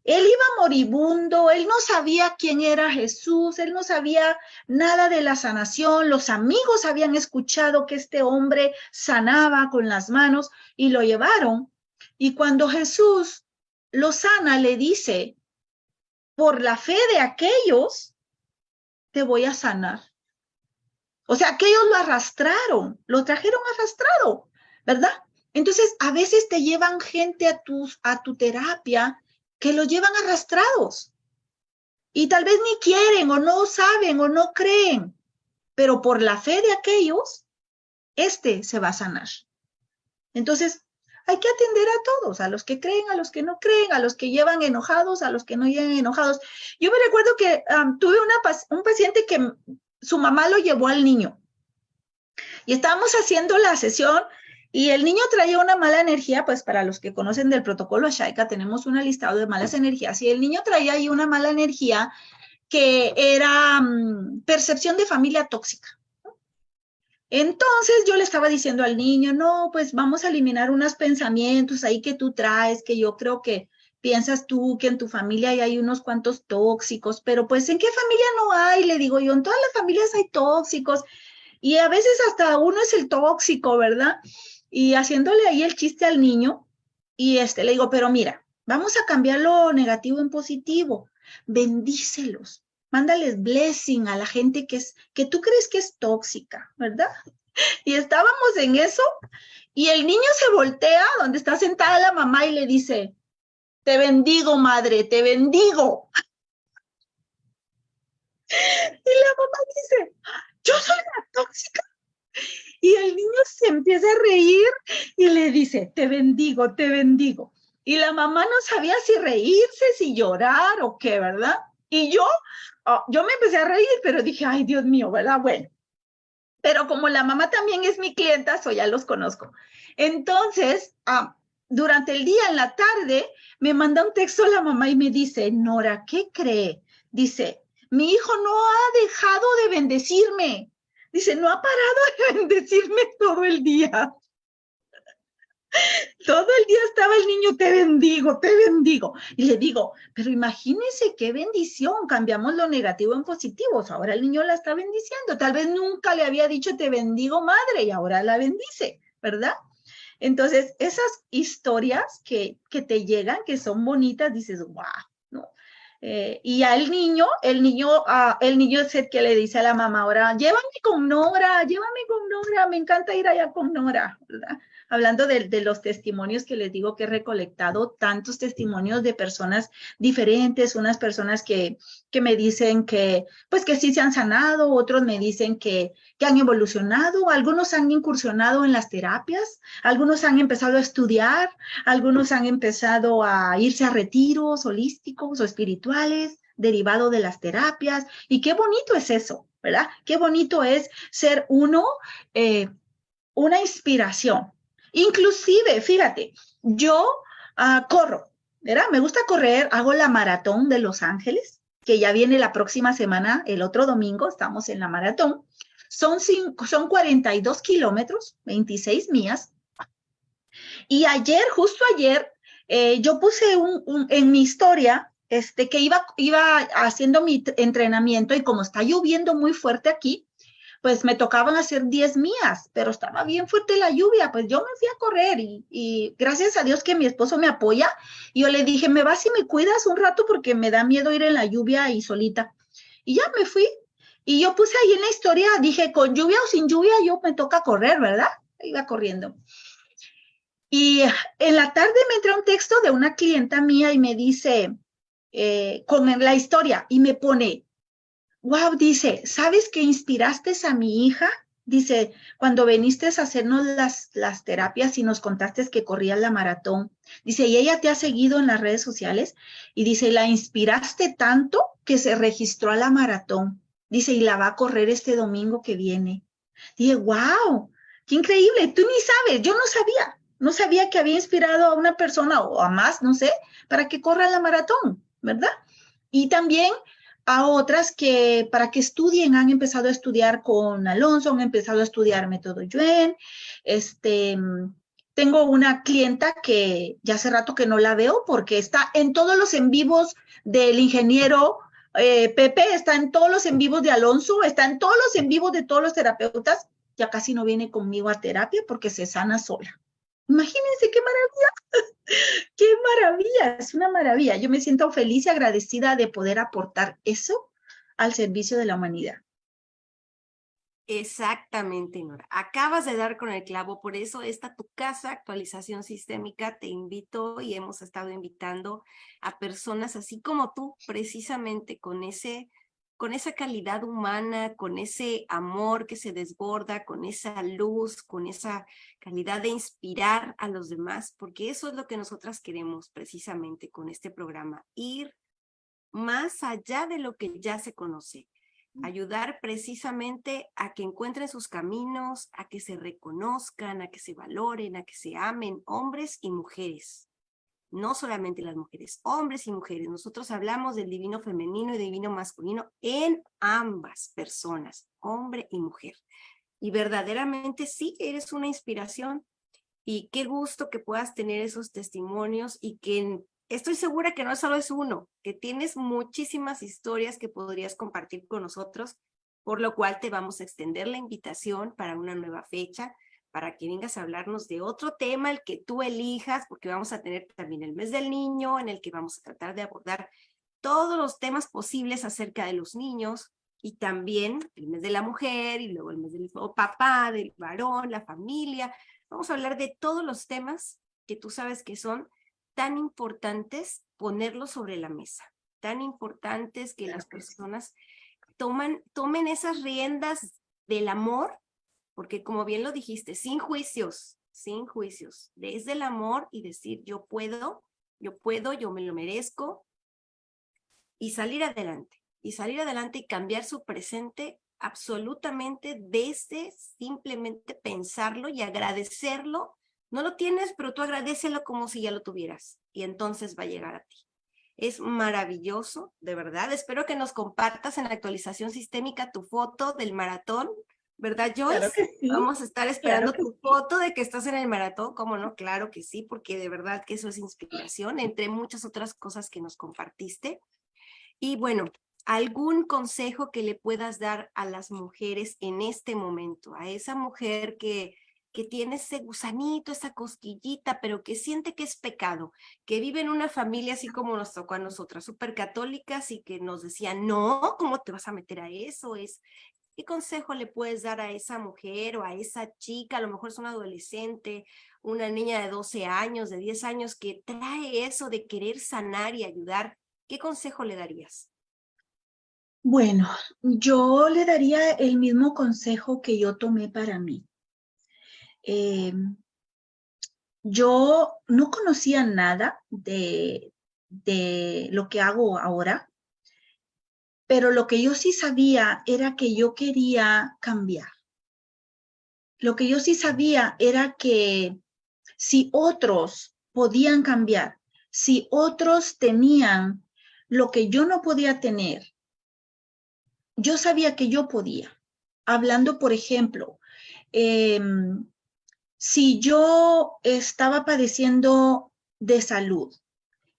Speaker 3: Él iba moribundo, él no sabía quién era Jesús, él no sabía nada de la sanación, los amigos habían escuchado que este hombre sanaba con las manos y lo llevaron. Y cuando Jesús lo sana, le dice, por la fe de aquellos, te voy a sanar. O sea, aquellos lo arrastraron, lo trajeron arrastrado, ¿verdad? Entonces, a veces te llevan gente a, tus, a tu terapia que lo llevan arrastrados. Y tal vez ni quieren o no saben o no creen, pero por la fe de aquellos, este se va a sanar. Entonces, hay que atender a todos, a los que creen, a los que no creen, a los que llevan enojados, a los que no llevan enojados. Yo me recuerdo que tuve un paciente que su mamá lo llevó al niño y estábamos haciendo la sesión y el niño traía una mala energía, pues para los que conocen del protocolo Shaika, tenemos un listado de malas energías. Y el niño traía ahí una mala energía que era mm, percepción de familia tóxica. Entonces yo le estaba diciendo al niño, no, pues vamos a eliminar unos pensamientos ahí que tú traes, que yo creo que piensas tú que en tu familia hay unos cuantos tóxicos, pero pues ¿en qué familia no hay? Le digo yo, en todas las familias hay tóxicos y a veces hasta uno es el tóxico, ¿verdad? Y haciéndole ahí el chiste al niño, y este, le digo, pero mira, vamos a cambiar lo negativo en positivo, bendícelos, mándales blessing a la gente que es, que tú crees que es tóxica, ¿verdad? Y estábamos en eso, y el niño se voltea donde está sentada la mamá y le dice, te bendigo, madre, te bendigo. Y la mamá dice, yo soy la tóxica. Y el niño se empieza a reír y le dice, te bendigo, te bendigo. Y la mamá no sabía si reírse, si llorar o qué, ¿verdad? Y yo, oh, yo me empecé a reír, pero dije, ay, Dios mío, ¿verdad? Bueno. Pero como la mamá también es mi clienta, eso ya los conozco. Entonces, ah, durante el día, en la tarde, me manda un texto la mamá y me dice, Nora, ¿qué cree? Dice, mi hijo no ha dejado de bendecirme. Dice, no ha parado de bendecirme todo el día. Todo el día estaba el niño, te bendigo, te bendigo. Y le digo, pero imagínese qué bendición, cambiamos lo negativo en positivo. Ahora el niño la está bendiciendo. Tal vez nunca le había dicho, te bendigo madre, y ahora la bendice, ¿verdad? Entonces, esas historias que, que te llegan, que son bonitas, dices, wow. Eh, y al niño, el niño, ah, el niño es el que le dice a la mamá ahora, llévame con Nora, llévame con Nora, me encanta ir allá con Nora, ¿verdad? Hablando de, los testimonios que les digo que he recolectado, tantos testimonios de personas diferentes, unas personas que, que me dicen que, pues que sí se han sanado, otros me dicen que, que han evolucionado, algunos han incursionado en las terapias, algunos han empezado a estudiar, algunos han empezado a irse a retiros holísticos o espirituales derivado de las terapias. Y qué bonito es eso, ¿verdad? Qué bonito es ser uno, eh, una inspiración Inclusive, fíjate, yo ah, corro. Me gusta correr, hago la maratón de Los Ángeles, que ya viene la próxima semana, el otro domingo, estamos en la maratón. Son, cinco, son 42 kilómetros, 26 millas. Y ayer, justo ayer, eh, yo puse un, en mi historia este, que iba, iba haciendo mi entrenamiento y como está lloviendo muy fuerte aquí, pues me tocaban hacer 10 mías, pero estaba bien fuerte la lluvia, pues yo me fui a correr y, gracias a Dios que mi esposo me apoya, yo le dije, me vas y me cuidas un rato porque me da miedo ir en la lluvia y solita. Y ya me fui. Y yo puse ahí en la historia, dije, con lluvia o sin lluvia, yo me toca correr, ¿verdad? Iba corriendo. Y en la tarde me entra un texto de una clienta mía y me dice, eh, con la historia, y me pone, wow, dice, ¿sabes que inspiraste a mi hija? Dice, cuando viniste a hacernos las, las terapias y nos contaste que corrías la maratón, dice, y ella te ha seguido en las redes sociales, y dice, la inspiraste tanto que se registró a la maratón. Dice, y la va a correr este domingo que viene. Dije, wow, qué increíble, tú ni sabes, yo no sabía, no sabía que había inspirado a una persona o a más, no sé, para que corra la maratón, ¿verdad? Y también a otras que para que estudien han empezado a estudiar con Alonso, han empezado a estudiar método Yuen. Este, tengo una clienta que ya hace rato que no la veo porque está en todos los en vivos del ingeniero eh, Pepe, está en todos los en vivos de Alonso, está en todos los en vivos de todos los terapeutas. Ya casi no viene conmigo a terapia porque se sana sola. Imagínense qué maravilla, qué maravilla, es una maravilla. Yo me siento feliz y agradecida de poder aportar eso al servicio de la humanidad.
Speaker 1: Exactamente, Nora. Acabas de dar con el clavo, por eso esta tu casa, actualización sistémica, te invito y hemos estado invitando a personas así como tú, precisamente con ese con esa calidad humana, con ese amor que se desborda, con esa luz, con esa calidad de inspirar a los demás, porque eso es lo que nosotras queremos precisamente con este programa, ir más allá de lo que ya se conoce, mm. ayudar precisamente a que encuentren sus caminos, a que se reconozcan, a que se valoren, a que se amen, hombres y mujeres no solamente las mujeres, hombres y mujeres. Nosotros hablamos del divino femenino y divino masculino en ambas personas, hombre y mujer. Y verdaderamente sí eres una inspiración y qué gusto que puedas tener esos testimonios y que estoy segura que no solo es uno, que tienes muchísimas historias que podrías compartir con nosotros, por lo cual te vamos a extender la invitación para una nueva fecha para que vengas a hablarnos de otro tema, el que tú elijas, porque vamos a tener también el mes del niño, en el que vamos a tratar de abordar todos los temas posibles acerca de los niños, y también el mes de la mujer, y luego el mes del papá, del varón, la familia. Vamos a hablar de todos los temas que tú sabes que son tan importantes ponerlos sobre la mesa, tan importantes que las personas toman, tomen esas riendas del amor porque como bien lo dijiste, sin juicios, sin juicios, desde el amor y decir yo puedo, yo puedo, yo me lo merezco y salir adelante, y salir adelante y cambiar su presente absolutamente desde simplemente pensarlo y agradecerlo. No lo tienes, pero tú agradecelo como si ya lo tuvieras y entonces va a llegar a ti. Es maravilloso, de verdad. Espero que nos compartas en la actualización sistémica tu foto del maratón ¿verdad, Joyce? Vamos a estar esperando tu foto de que estás en el maratón, ¿cómo no? Claro que sí, porque de verdad que eso es inspiración, entre muchas otras cosas que nos compartiste. Y bueno, algún consejo que le puedas dar a las mujeres en este momento, a esa mujer que que tiene ese gusanito, esa cosquillita, pero que siente que es pecado, que vive en una familia así como nos tocó a nosotras, súper católicas y que nos decían, no, ¿cómo te vas a meter a eso? Es, ¿Qué consejo le puedes dar a esa mujer o a esa chica? A lo mejor es una adolescente, una niña de 12 años, de 10 años, que trae eso de querer sanar y ayudar. ¿Qué consejo le darías?
Speaker 3: Bueno, yo le daría el mismo consejo que yo tomé para mí. Eh, yo no conocía nada de, de lo que hago ahora, pero lo que yo sí sabía era que yo quería cambiar. Lo que yo sí sabía era que si otros podían cambiar, si otros tenían lo que yo no podía tener, yo sabía que yo podía. Hablando, por ejemplo, em, si yo estaba padeciendo de salud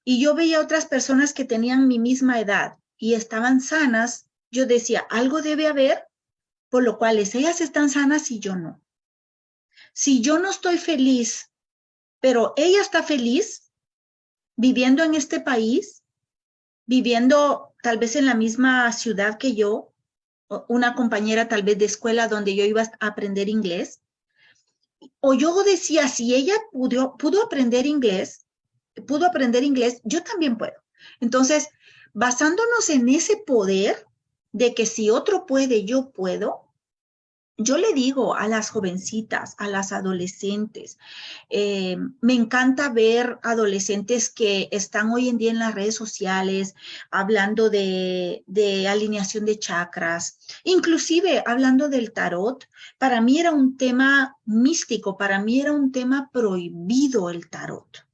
Speaker 3: y yo veía otras personas que tenían mi misma edad y estaban sanas, yo decía, algo debe haber, por lo cual ellas están sanas y yo no. Si yo no estoy feliz, pero ella está feliz viviendo en este país, viviendo tal vez en la misma ciudad que yo, una compañera tal vez de escuela donde yo iba a aprender inglés, o yo decía, si ella pudo, pudo aprender inglés, pudo aprender inglés, yo también puedo. Entonces, basándonos en ese poder de que si otro puede, yo puedo, yo le digo a las jovencitas, a las adolescentes, eh, me encanta ver adolescentes que están hoy en día en las redes sociales hablando de, de alineación de chakras, inclusive hablando del tarot. Para mí era un tema místico, para mí era un tema prohibido el tarot.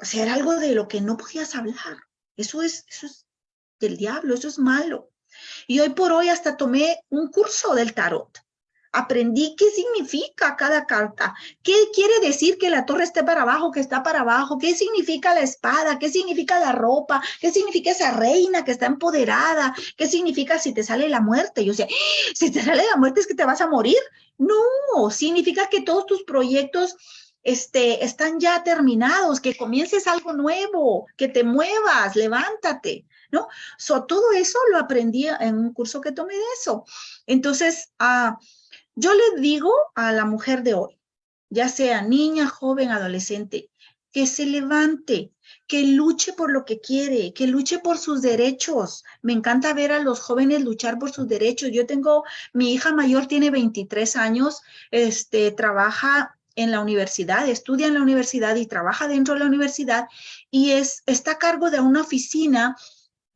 Speaker 3: O sea, era algo de lo que no podías hablar. Eso es, eso es del diablo, eso es malo. Y hoy por hoy hasta tomé un curso del tarot. Aprendí qué significa cada carta, qué quiere decir que la torre esté para abajo, que está para abajo, qué significa la espada, qué significa la ropa, qué significa esa reina que está empoderada, qué significa si te sale la muerte. Yo decía, ¡Ah! si te sale la muerte es que te vas a morir. No, significa que todos tus proyectos este, están ya terminados, que comiences algo nuevo, que te muevas, levántate, ¿no? So, todo eso lo aprendí en un curso que tomé de eso. Entonces, uh, yo le digo a la mujer de hoy, ya sea niña, joven, adolescente, que se levante, que luche por lo que quiere, que luche por sus derechos. Me encanta ver a los jóvenes luchar por sus derechos. Yo tengo, mi hija mayor tiene 23 años, este, trabaja en la universidad, estudia en la universidad y trabaja dentro de la universidad y es, está a cargo de una oficina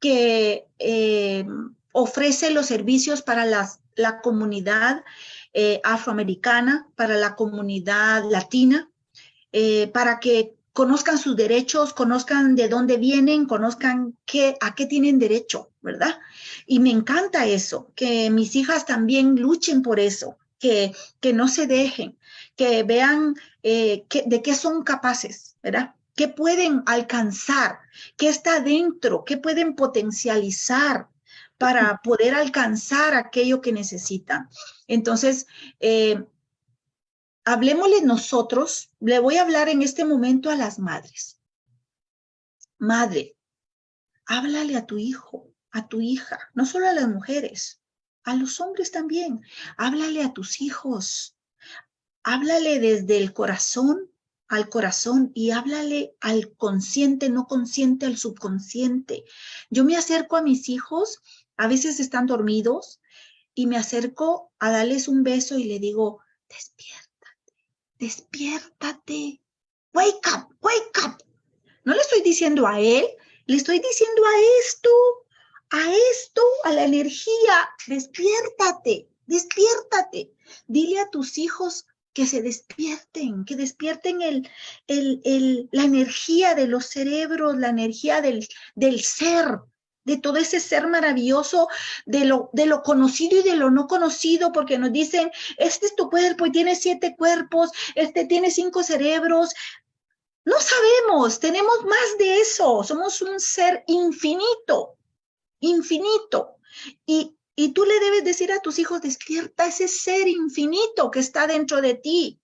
Speaker 3: que eh, ofrece los servicios para las, la comunidad eh, afroamericana, para la comunidad latina, eh, para que conozcan sus derechos, conozcan de dónde vienen, conozcan qué, a qué tienen derecho, ¿verdad? Y me encanta eso, que mis hijas también luchen por eso, que, que no se dejen, que vean eh, de qué son capaces, ¿verdad? ¿Qué pueden alcanzar? ¿Qué está dentro? ¿Qué pueden potencializar para poder alcanzar aquello que necesitan? Entonces, eh, hablemosle nosotros, le voy a hablar en este momento a las madres. Madre, háblale a tu hijo, a tu hija, no solo a las mujeres, a los hombres también. Háblale a tus hijos, háblale desde el corazón al corazón y háblale al consciente, no consciente, al subconsciente. Yo me acerco a mis hijos, a veces están dormidos, y me acerco a darles un beso y le digo, despiértate, despiértate, wake up, wake up. No le estoy diciendo a él, le estoy diciendo a esto, a esto, a la energía, despiértate, despiértate. Dile a tus hijos que se despierten, que despierten el, el, la energía de los cerebros, la energía del, del ser, de todo ese ser maravilloso, de lo, de lo conocido y de lo no conocido, porque nos dicen, este es tu cuerpo y tiene siete cuerpos, este tiene cinco cerebros. No sabemos, tenemos más de eso, somos un ser infinito, infinito. Y Y tú le debes decir a tus hijos, despierta ese ser infinito que está dentro de ti.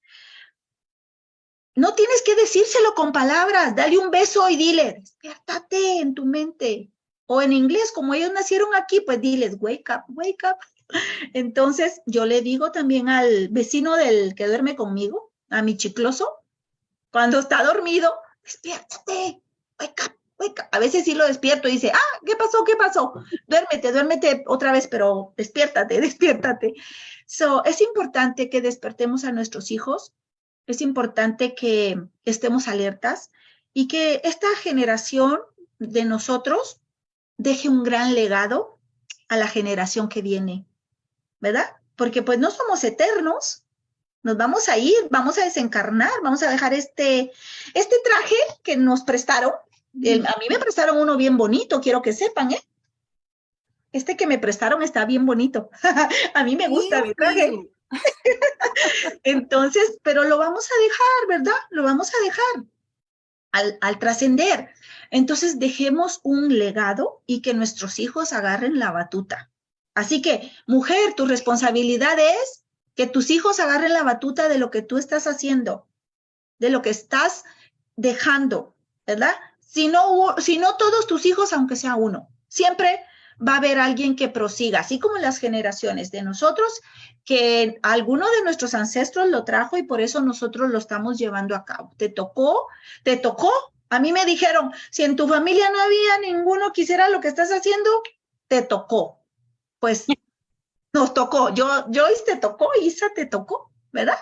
Speaker 3: No tienes que decírselo con palabras, dale un beso y dile, despiértate en tu mente. O en inglés, como ellos nacieron aquí, pues diles, wake up, wake up. Entonces, yo le digo también al vecino del que duerme conmigo, a mi chicloso, cuando está dormido, despiértate, wake up, a veces sí lo despierto y dice, ah, ¿qué pasó? ¿Qué pasó? Duérmete, duérmete otra vez, pero despiértate, despiértate. So, es importante que despertemos a nuestros hijos, es importante que estemos alertas y que esta generación de nosotros deje un gran legado a la generación que viene, ¿verdad? Porque pues no somos eternos, nos vamos a ir, vamos a desencarnar, vamos a dejar este, este traje que nos prestaron, a mí me prestaron uno bien bonito, quiero que sepan, ¿eh? Este que me prestaron está bien bonito. a mí me gusta mi traje. Entonces, pero lo vamos a dejar, ¿verdad? Lo vamos a dejar al, al trascender. Entonces, dejemos un legado y que nuestros hijos agarren la batuta. Así que, mujer, tu responsabilidad es que tus hijos agarren la batuta de lo que tú estás haciendo, de lo que estás dejando, ¿verdad? Si no, si no todos tus hijos, aunque sea uno, siempre va a haber alguien que prosiga, así como las generaciones de nosotros, que alguno de nuestros ancestros lo trajo y por eso nosotros lo estamos llevando a cabo. ¿Te tocó? ¿Te tocó? A mí me dijeron, si en tu familia no había ninguno que hiciera lo que estás haciendo, te tocó. Pues nos tocó. Yo, Joyce te tocó, Isa te tocó, ¿verdad?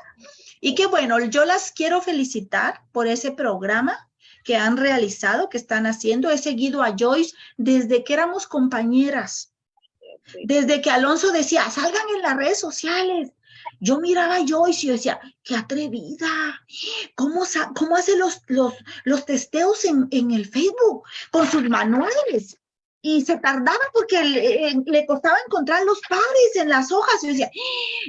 Speaker 3: Y qué bueno, yo las quiero felicitar por ese programa que han realizado, que están haciendo. He seguido a Joyce desde que éramos compañeras. Desde que Alonso decía, salgan en las redes sociales. Yo miraba a Joyce y decía, qué atrevida. ¿Cómo, cómo hace los, los, los testeos en, en el Facebook con sus manuales? y se tardaba porque le, le, costaba encontrar los pares en las hojas. Yo decía,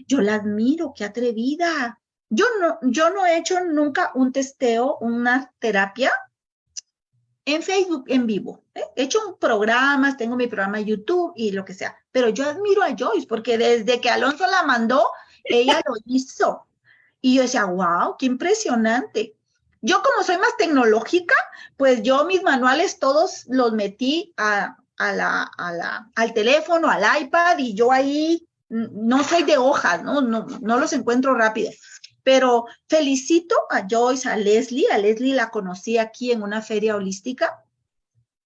Speaker 3: yo la admiro, qué atrevida. Yo no, yo no he hecho nunca un testeo, una terapia en Facebook en vivo. ¿eh? He hecho programas, tengo mi programa de YouTube y lo que sea, pero yo admiro a Joyce porque desde que Alonso la mandó, ella lo hizo. Y yo decía, wow, qué impresionante. Yo como soy más tecnológica, pues yo mis manuales todos los metí a, a la, a la, al teléfono, al iPad y yo ahí no soy de hojas, ¿no? No, no los encuentro rápido. Pero felicito a Joyce, a Leslie. A Leslie la conocí aquí en una feria holística,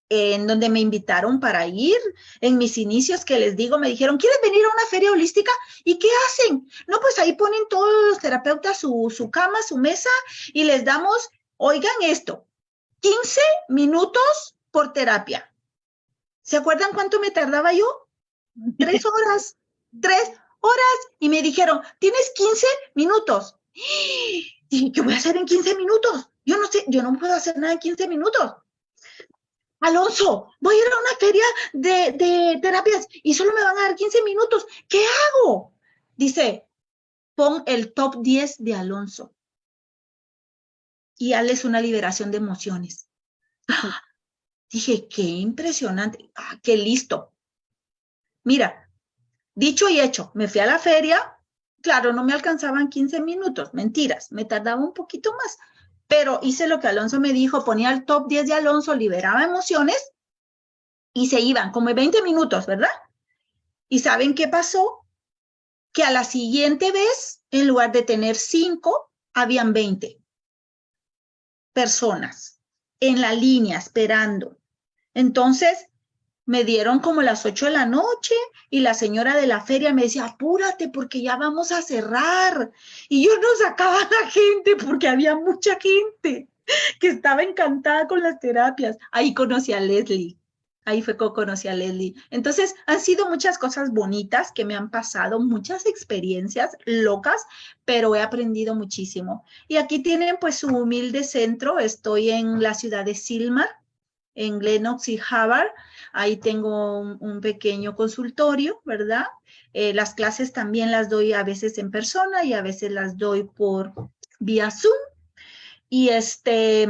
Speaker 3: en donde me invitaron para ir. En mis inicios, que les digo, me dijeron, ¿quieres venir a una feria holística? ¿Y qué hacen? No, pues ahí ponen todos los terapeutas su, su cama, su mesa, y les damos, oigan esto, 15 minutos por terapia. ¿Se acuerdan cuánto me tardaba yo? Tres horas, tres horas. Y me dijeron, tienes 15 minutos. ¿Y qué voy a hacer en 15 minutos? Yo no sé, yo no puedo hacer nada en 15 minutos. Alonso, voy a ir a una feria de, de terapias y solo me van a dar 15 minutos. ¿Qué hago? Dice, pon el top 10 de Alonso y hazles una liberación de emociones. Dije, qué impresionante, ah, qué listo. Mira, dicho y hecho, me fui a la feria, Claro, no me alcanzaban 15 minutos, mentiras, me tardaba un poquito más, pero hice lo que Alonso me dijo, ponía el top 10 de Alonso, liberaba emociones y se iban como 20 minutos, ¿verdad? ¿Y saben qué pasó? Que a la siguiente vez, en lugar de tener 5, habían 20 personas en la línea esperando. Entonces, me dieron como las ocho de la noche y la señora de la feria me decía, apúrate porque ya vamos a cerrar. Y yo no sacaba la gente porque había mucha gente que estaba encantada con las terapias. Ahí conocí a Leslie. Ahí fue que conocí a Leslie. Entonces, han sido muchas cosas bonitas que me han pasado, muchas experiencias locas, pero he aprendido muchísimo. Y aquí tienen pues su humilde centro. Estoy en la ciudad de Silmar, en Glenox y Harvard. Ahí tengo un, pequeño consultorio, ¿verdad? Eh, las clases también las doy a veces en persona y a veces las doy por vía Zoom. Y este,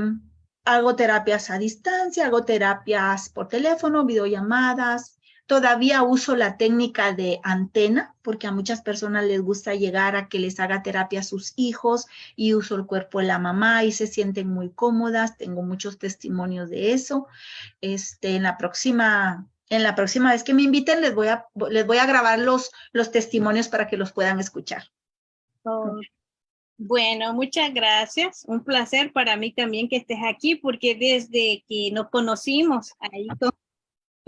Speaker 3: hago terapias a distancia, hago terapias por teléfono, videollamadas, Todavía uso la técnica de antena, porque a muchas personas les gusta llegar a que les haga terapia a sus hijos y uso el cuerpo de la mamá y se sienten muy cómodas. Tengo muchos testimonios de eso. Este, en la próxima en la próxima vez que me inviten les voy a, les voy a grabar los, los testimonios para que los puedan escuchar.
Speaker 2: Bueno, muchas gracias. Un placer para mí también que estés aquí porque desde que nos conocimos ahí con,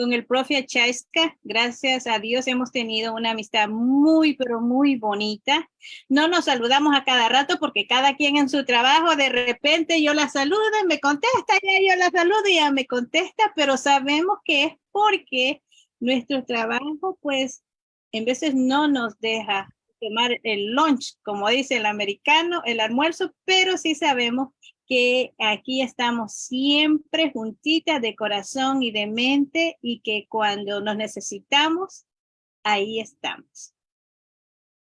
Speaker 2: con el profe Chaiska, gracias a Dios hemos tenido una amistad muy, pero muy bonita. No nos saludamos a cada rato porque cada quien en su trabajo, de repente yo la saludo y me contesta, ya yo la saludo y ella me contesta, pero sabemos que es porque nuestro trabajo, pues, en veces no nos deja tomar el lunch, como dice el americano, el almuerzo, pero sí sabemos que aquí estamos siempre juntitas de corazón y de mente y que cuando nos necesitamos, ahí estamos.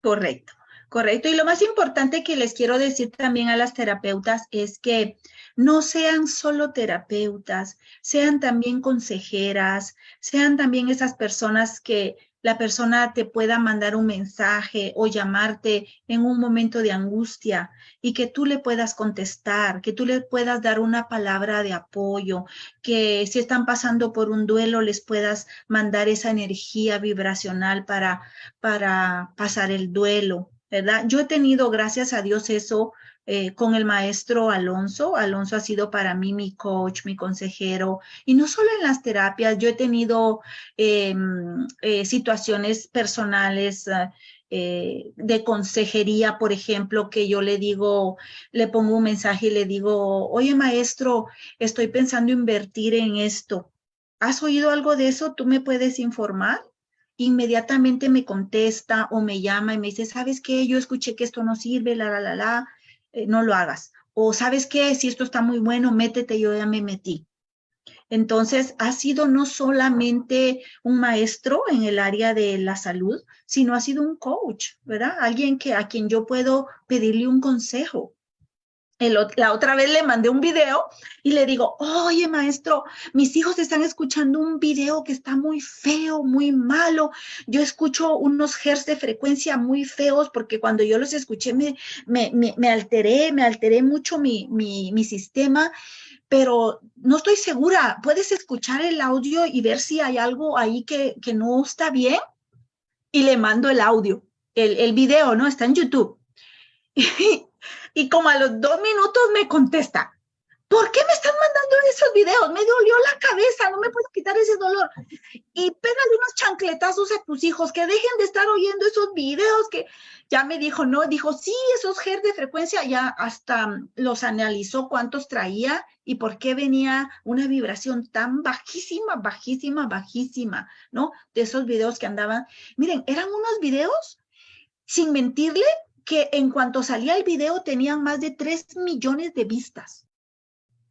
Speaker 3: Correcto, correcto. Y lo más importante que les quiero decir también a las terapeutas es que no sean solo terapeutas, sean también consejeras, sean también esas personas que la persona te pueda mandar un mensaje o llamarte en un momento de angustia y que tú le puedas contestar, que tú le puedas dar una palabra de apoyo, que si están pasando por un duelo les puedas mandar esa energía vibracional para, para pasar el duelo, ¿verdad? Yo he tenido, gracias a Dios, eso eh, con el maestro Alonso. Alonso ha sido para mí mi coach, mi consejero, y no solo en las terapias, yo he tenido em, eh, situaciones personales eh, de consejería, por ejemplo, que yo le digo, le pongo un mensaje y le digo, oye maestro, estoy pensando invertir en esto. ¿Has oído algo de eso? ¿Tú me puedes informar? inmediatamente me contesta o me llama y me dice, ¿sabes qué? Yo escuché que esto no sirve, la, la, la, la. Eh, no lo hagas. O sabes qué, si esto está muy bueno, métete, yo ya me metí. Entonces, ha sido no solamente un maestro en el área de la salud, sino ha sido un coach, ¿verdad? Alguien que, a quien yo puedo pedirle un consejo la otra vez le mandé un video y le digo, oye maestro, mis hijos están escuchando un video que está muy feo, muy malo. Yo escucho unos hertz de frecuencia muy feos porque cuando yo los escuché me, me, me, alteré, me alteré mucho mi, mi, sistema pero no estoy segura. ¿Puedes escuchar el audio y ver si hay algo ahí que, que no está bien? Y le mando el audio, el, el video, ¿no? Está en YouTube. como a los dos minutos me contesta, ¿por qué me están mandando esos videos? Me dolió la cabeza, no me puedo quitar ese dolor. Y pégale unos chancletazos a tus hijos, que dejen de estar oyendo esos videos, que ya me dijo, no, dijo, sí, esos GER de frecuencia, ya hasta los analizó cuántos traía y por qué venía una vibración tan bajísima, bajísima, bajísima, ¿no? De esos videos que andaban. Miren, eran unos videos, sin mentirle, que en cuanto salía el video tenían más de 3 millones de vistas,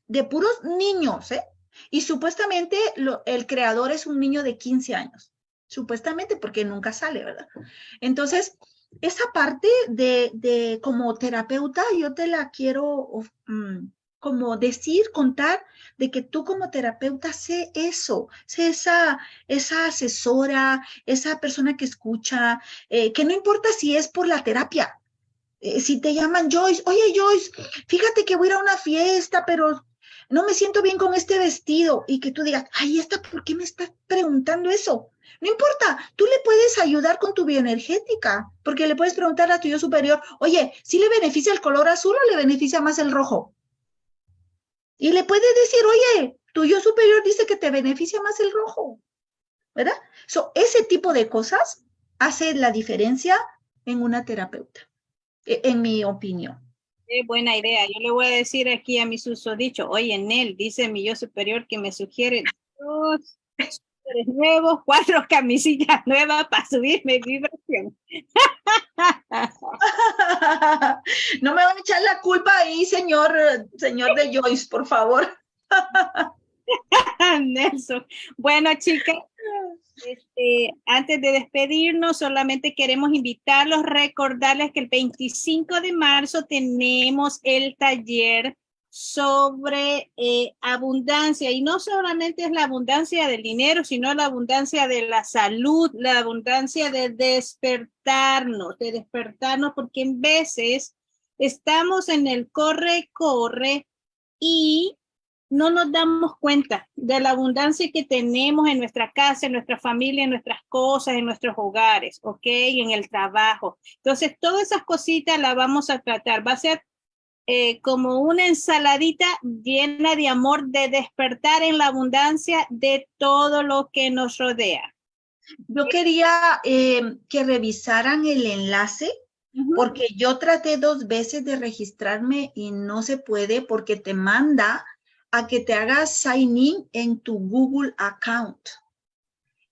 Speaker 3: de puros niños, ¿eh? Y supuestamente el creador es un niño de 15 años, supuestamente porque nunca sale, ¿verdad? Entonces, esa parte de, de como terapeuta, yo te la quiero mm, como decir, contar, de que tú como terapeuta sé eso, sé esa, esa asesora, esa persona que escucha, eh, que no importa si es por la terapia, eh, si te llaman Joyce, oye Joyce, fíjate que voy a ir a una fiesta, pero no me siento bien con este vestido y que tú digas, ay, ¿esta por qué me estás preguntando eso? No importa, tú le puedes ayudar con tu bioenergética, porque le puedes preguntar a tu yo superior, oye, ¿si le beneficia el color azul o le beneficia más el rojo? Y le puedes decir, oye, tu yo superior dice que te beneficia más el rojo, ¿verdad? Ese tipo de cosas hace la diferencia en una terapeuta. E, en mi opinión.
Speaker 2: Qué buena idea. Yo le voy a decir aquí a mi susodicho, oye, Nel, dice mi yo superior que me sugiere dos nuevos, cuatro camisillas nuevas para subirme vibración.
Speaker 3: no me van a echar la culpa ahí, señor, señor de Joyce, por favor.
Speaker 2: Nelson. Bueno, chicas, este, antes de despedirnos, solamente queremos invitarlos, recordarles que el 25 de marzo tenemos el taller sobre eh, abundancia. Y no solamente es la abundancia del dinero, sino la abundancia de la salud, la abundancia de despertarnos, de despertarnos, porque en veces estamos en el corre, corre y no nos damos cuenta de la abundancia que tenemos en nuestra casa, en nuestra familia, en nuestras cosas, en nuestros hogares, ¿ok? En el trabajo. Entonces, todas esas cositas las vamos a tratar. Va a ser eh, como una ensaladita llena de amor, de despertar en la abundancia de todo lo que nos rodea.
Speaker 3: Yo quería eh, que revisaran el enlace porque yo traté dos veces de registrarme y no se puede porque te manda a que te hagas sign in en tu Google account.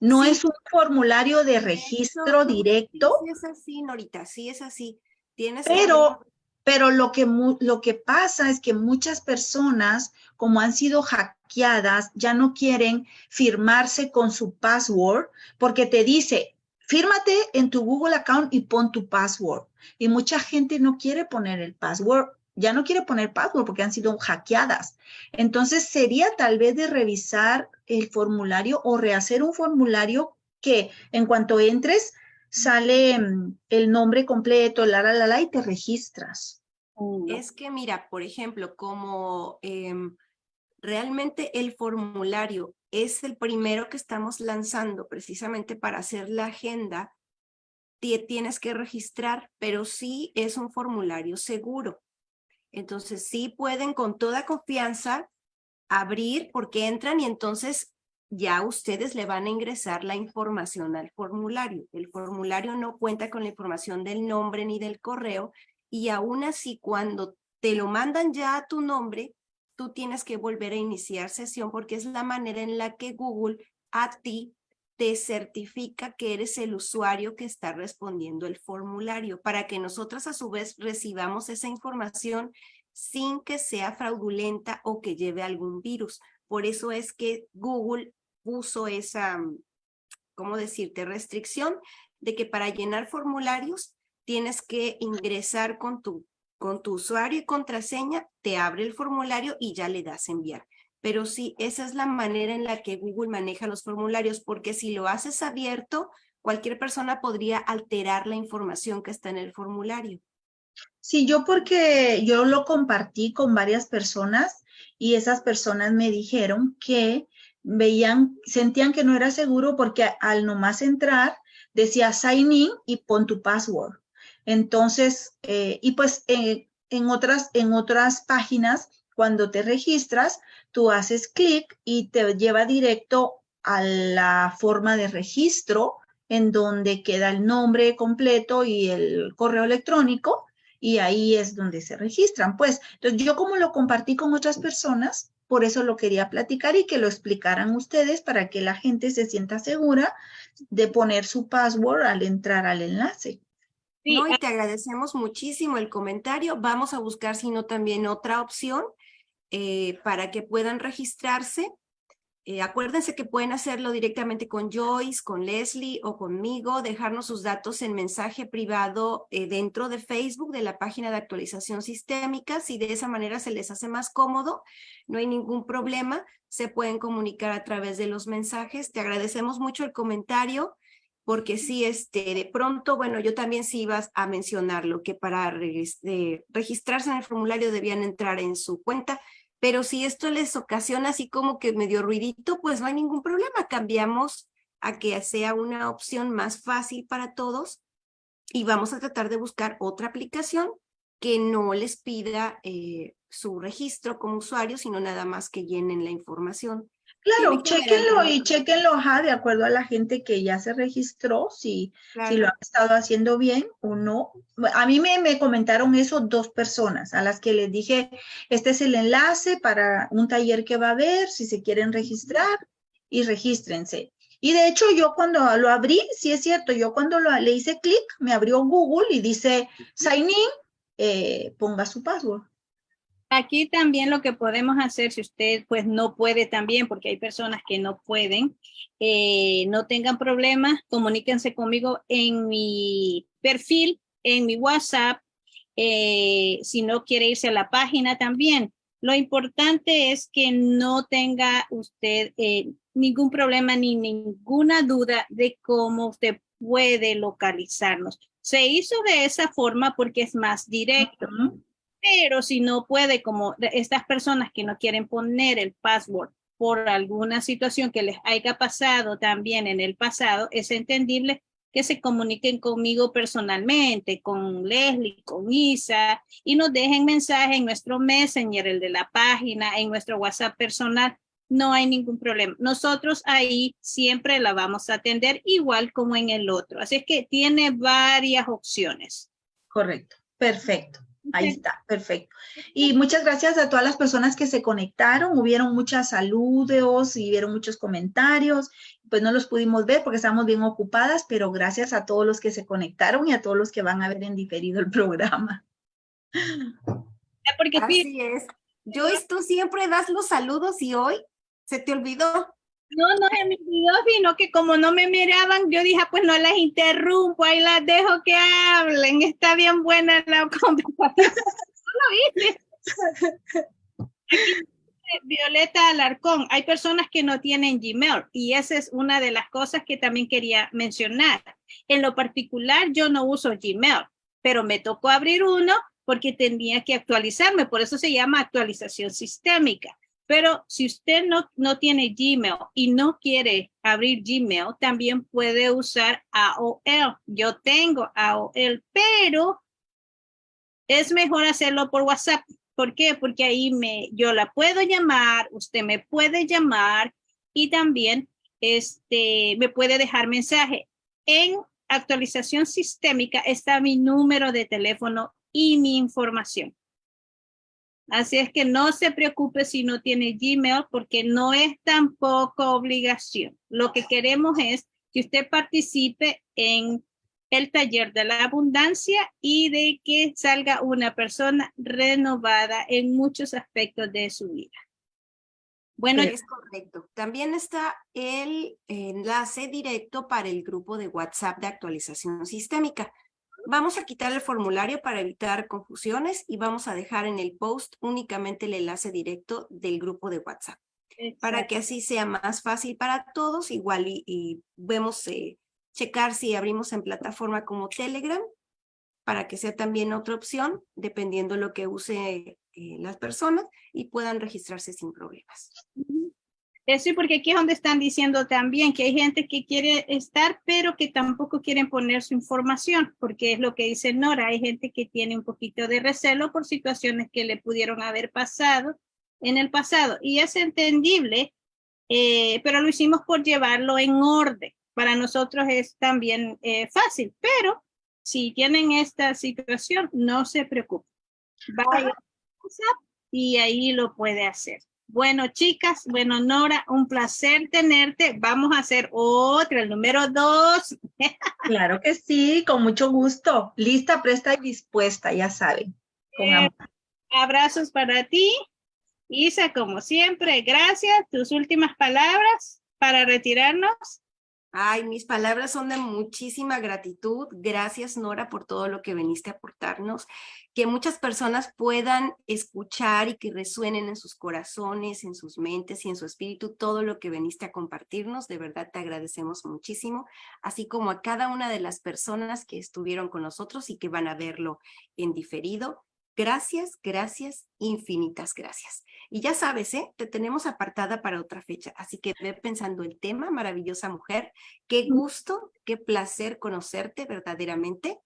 Speaker 3: No es un formulario de registro directo.
Speaker 1: Sí es así, Norita, sí es así. Tienes
Speaker 3: pero pero lo que, lo que pasa es que muchas personas, como han sido hackeadas, ya no quieren firmarse con su password porque te dice, fírmate en tu Google account y pon tu password. Y mucha gente no quiere poner el password, ya no quiere poner password porque han sido hackeadas. Entonces sería tal vez de revisar el formulario o rehacer un formulario que en cuanto entres sale mm, el nombre completo, la, la, la, la, y te registras.
Speaker 1: Es que mira, por ejemplo, como em, realmente el formulario es el primero que estamos lanzando precisamente para hacer la agenda, tienes que registrar, pero sí es un formulario seguro. Entonces sí pueden con toda confianza abrir porque entran y entonces ya ustedes le van a ingresar la información al formulario. El formulario no cuenta con la información del nombre ni del correo y aún así cuando te lo mandan ya a tu nombre, tú tienes que volver a iniciar sesión porque es la manera en la que Google a ti te certifica que eres el usuario que está respondiendo el formulario para que nosotros a su vez recibamos esa información sin que sea fraudulenta o que lleve algún virus. Por eso es que Google puso esa, mm, ¿cómo decirte?, restricción de que para llenar formularios tienes que ingresar con tu, con tu usuario y contraseña, te abre el formulario y ya le das enviar. Pero sí, esa es la manera en la que Google maneja los formularios, porque si lo haces abierto, cualquier persona podría alterar la información que está en el formulario.
Speaker 3: Sí, yo porque yo lo compartí con varias personas y esas personas me dijeron que veían, sentían que no era seguro porque al nomás entrar decía sign in y pon tu password. Entonces, eh, y pues eh, en, otras, en otras páginas, cuando te registras, tú haces clic y te lleva directo a la forma de registro en donde queda el nombre completo y el correo electrónico y ahí es donde se registran. Pues, entonces yo como lo compartí con otras personas, por eso lo quería platicar y que lo explicaran ustedes para que la gente se sienta segura de poner su password al entrar al enlace.
Speaker 1: Sí, y te agradecemos muchísimo el comentario. Vamos a buscar, si no, también otra opción eh, para que puedan registrarse. Eh, acuérdense que pueden hacerlo directamente con Joyce, con Leslie o conmigo, dejarnos sus datos en mensaje privado eh, dentro de Facebook de la página de actualización sistémica. Si de esa manera se les hace más cómodo, no hay ningún problema. Se pueden comunicar a través de los mensajes. Te agradecemos mucho el comentario porque sí, este, de pronto, bueno, yo también sí iba a mencionarlo, que para este, registrarse en el formulario debían entrar en su cuenta, pero si esto les ocasiona así como que medio ruidito, pues no hay ningún problema, cambiamos a que sea una opción más fácil para todos y vamos a tratar de buscar otra aplicación que no les pida eh, su registro como usuario, sino nada más que llenen la información.
Speaker 3: Claro, chequenlo y chequenlo de acuerdo a la gente que ya se registró, si, si lo han estado haciendo bien o no. A mí me, me, comentaron eso dos personas a las que les dije, este es el enlace para un taller que va a haber, si se quieren registrar y regístrense. Y de hecho yo cuando lo abrí, sí es cierto, yo cuando lo, le hice clic, me abrió Google y dice sign in, eh, ponga su password.
Speaker 2: Aquí también lo que podemos hacer, si usted pues no puede también, porque hay personas que no pueden, eh, no tengan problemas, comuníquense conmigo en mi perfil, en mi WhatsApp, eh, si no quiere irse a la página también, Lo importante es que no tenga usted eh, ningún problema ni ninguna duda de cómo usted puede localizarnos. Se hizo de esa forma porque es más directo. Pero si no puede, como estas personas que no quieren poner el password por alguna situación que les haya pasado también en el pasado, es entendible que se comuniquen conmigo personalmente, con Leslie, con Isa, y nos dejen mensaje en nuestro Messenger, el de la página, en nuestro WhatsApp personal. No hay ningún problema. Nosotros ahí siempre la vamos a atender igual como en el otro. Así es que tiene varias opciones.
Speaker 3: Correcto. Perfecto. Ahí está, perfecto. Y muchas gracias a todas las personas que se conectaron. Hubieron muchas saludos y vieron muchos comentarios. Pues no los pudimos ver porque estamos bien ocupadas, pero gracias a todos los que se conectaron y a todos los que van a ver en diferido el programa.
Speaker 1: Porque Así es. Joyce, tú siempre das los saludos y hoy se te olvidó.
Speaker 2: No, no se me olvidó, sino que como no me miraban, yo dije, ah, pues no las interrumpo, ahí las dejo que hablen, está bien buena la conversación. Violeta Alarcón, hay personas que no tienen Gmail y esa es una de las cosas que también quería mencionar. En lo particular, yo no uso Gmail, pero me tocó abrir uno porque tenía que actualizarme, por eso se llama actualización sistémica. Pero si usted no, no tiene Gmail y no quiere abrir Gmail, también puede usar AOL. Yo tengo AOL, pero es mejor hacerlo por WhatsApp. ¿Por qué? Porque ahí me, yo la puedo llamar, usted me puede llamar y también este, me puede dejar mensaje. En actualización sistémica está mi número de teléfono y mi información. Así es que no se preocupe si no tiene Gmail porque no es tampoco obligación. Lo que queremos es que usted participe en el taller de la abundancia y de que salga una persona renovada en muchos aspectos de su vida.
Speaker 1: Bueno, es correcto. También está el enlace directo para el grupo de WhatsApp de actualización sistémica. Vamos a quitar el formulario para evitar confusiones y vamos a dejar en el post únicamente el enlace directo del grupo de WhatsApp. Para que así sea más fácil para todos, igual y, vemos eh, checar si abrimos en plataforma como Telegram, para que sea también otra opción, dependiendo lo que use eh, las personas y puedan registrarse sin problemas.
Speaker 2: Sí, porque aquí es donde están diciendo también que hay gente que quiere estar, pero que tampoco quieren poner su información, porque es lo que dice Nora, hay gente que tiene un poquito de recelo por situaciones que le pudieron haber pasado en el pasado. Y es entendible, eh, pero lo hicimos por llevarlo en orden. Para nosotros es también eh, fácil, pero si tienen esta situación, no se preocupen. Vaya y ahí lo puede hacer. Bueno, chicas, bueno, Nora, un placer tenerte. Vamos a hacer otra, el número dos.
Speaker 3: Claro que sí, con mucho gusto. Lista, presta y dispuesta, ya saben.
Speaker 2: Eh, abrazos para ti. Isa, como siempre, gracias. Tus últimas palabras para retirarnos.
Speaker 1: Ay, mis palabras son de muchísima gratitud. Gracias, Nora, por todo lo que veniste a aportarnos. Que muchas personas puedan escuchar y que resuenen en sus corazones, en sus mentes y en su espíritu todo lo que veniste a compartirnos. De verdad te agradecemos muchísimo, así como a cada una de las personas que estuvieron con nosotros y que van a verlo en diferido. Gracias, gracias, infinitas gracias. Y ya sabes, ¿eh? te tenemos apartada para otra fecha, así que ve pensando el tema, maravillosa mujer. Qué gusto, qué placer conocerte verdaderamente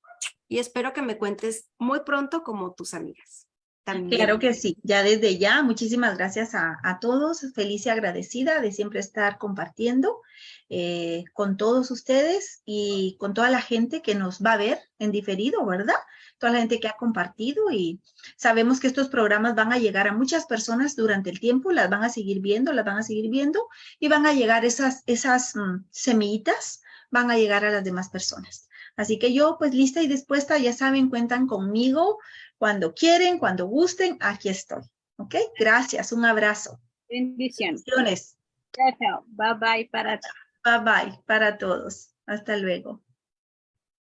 Speaker 1: y espero que me cuentes muy pronto como tus amigas.
Speaker 3: También. Claro que sí, ya desde ya, muchísimas gracias a, a todos, feliz y agradecida de siempre estar compartiendo eh, con todos ustedes y con toda la gente que nos va a ver en diferido, ¿verdad? Toda la gente que ha compartido y sabemos que estos programas van a llegar a muchas personas durante el tiempo, las van a seguir viendo, las van a seguir viendo y van a llegar esas, esas mm, semillitas, van a llegar a las demás personas. Así que yo pues lista y dispuesta, ya saben, cuentan conmigo cuando quieren, cuando gusten, aquí estoy. ¿Ok? Gracias, un abrazo.
Speaker 2: Bendiciones.
Speaker 3: Bendiciones.
Speaker 2: Bye bye para
Speaker 3: Bye bye para todos. Hasta luego.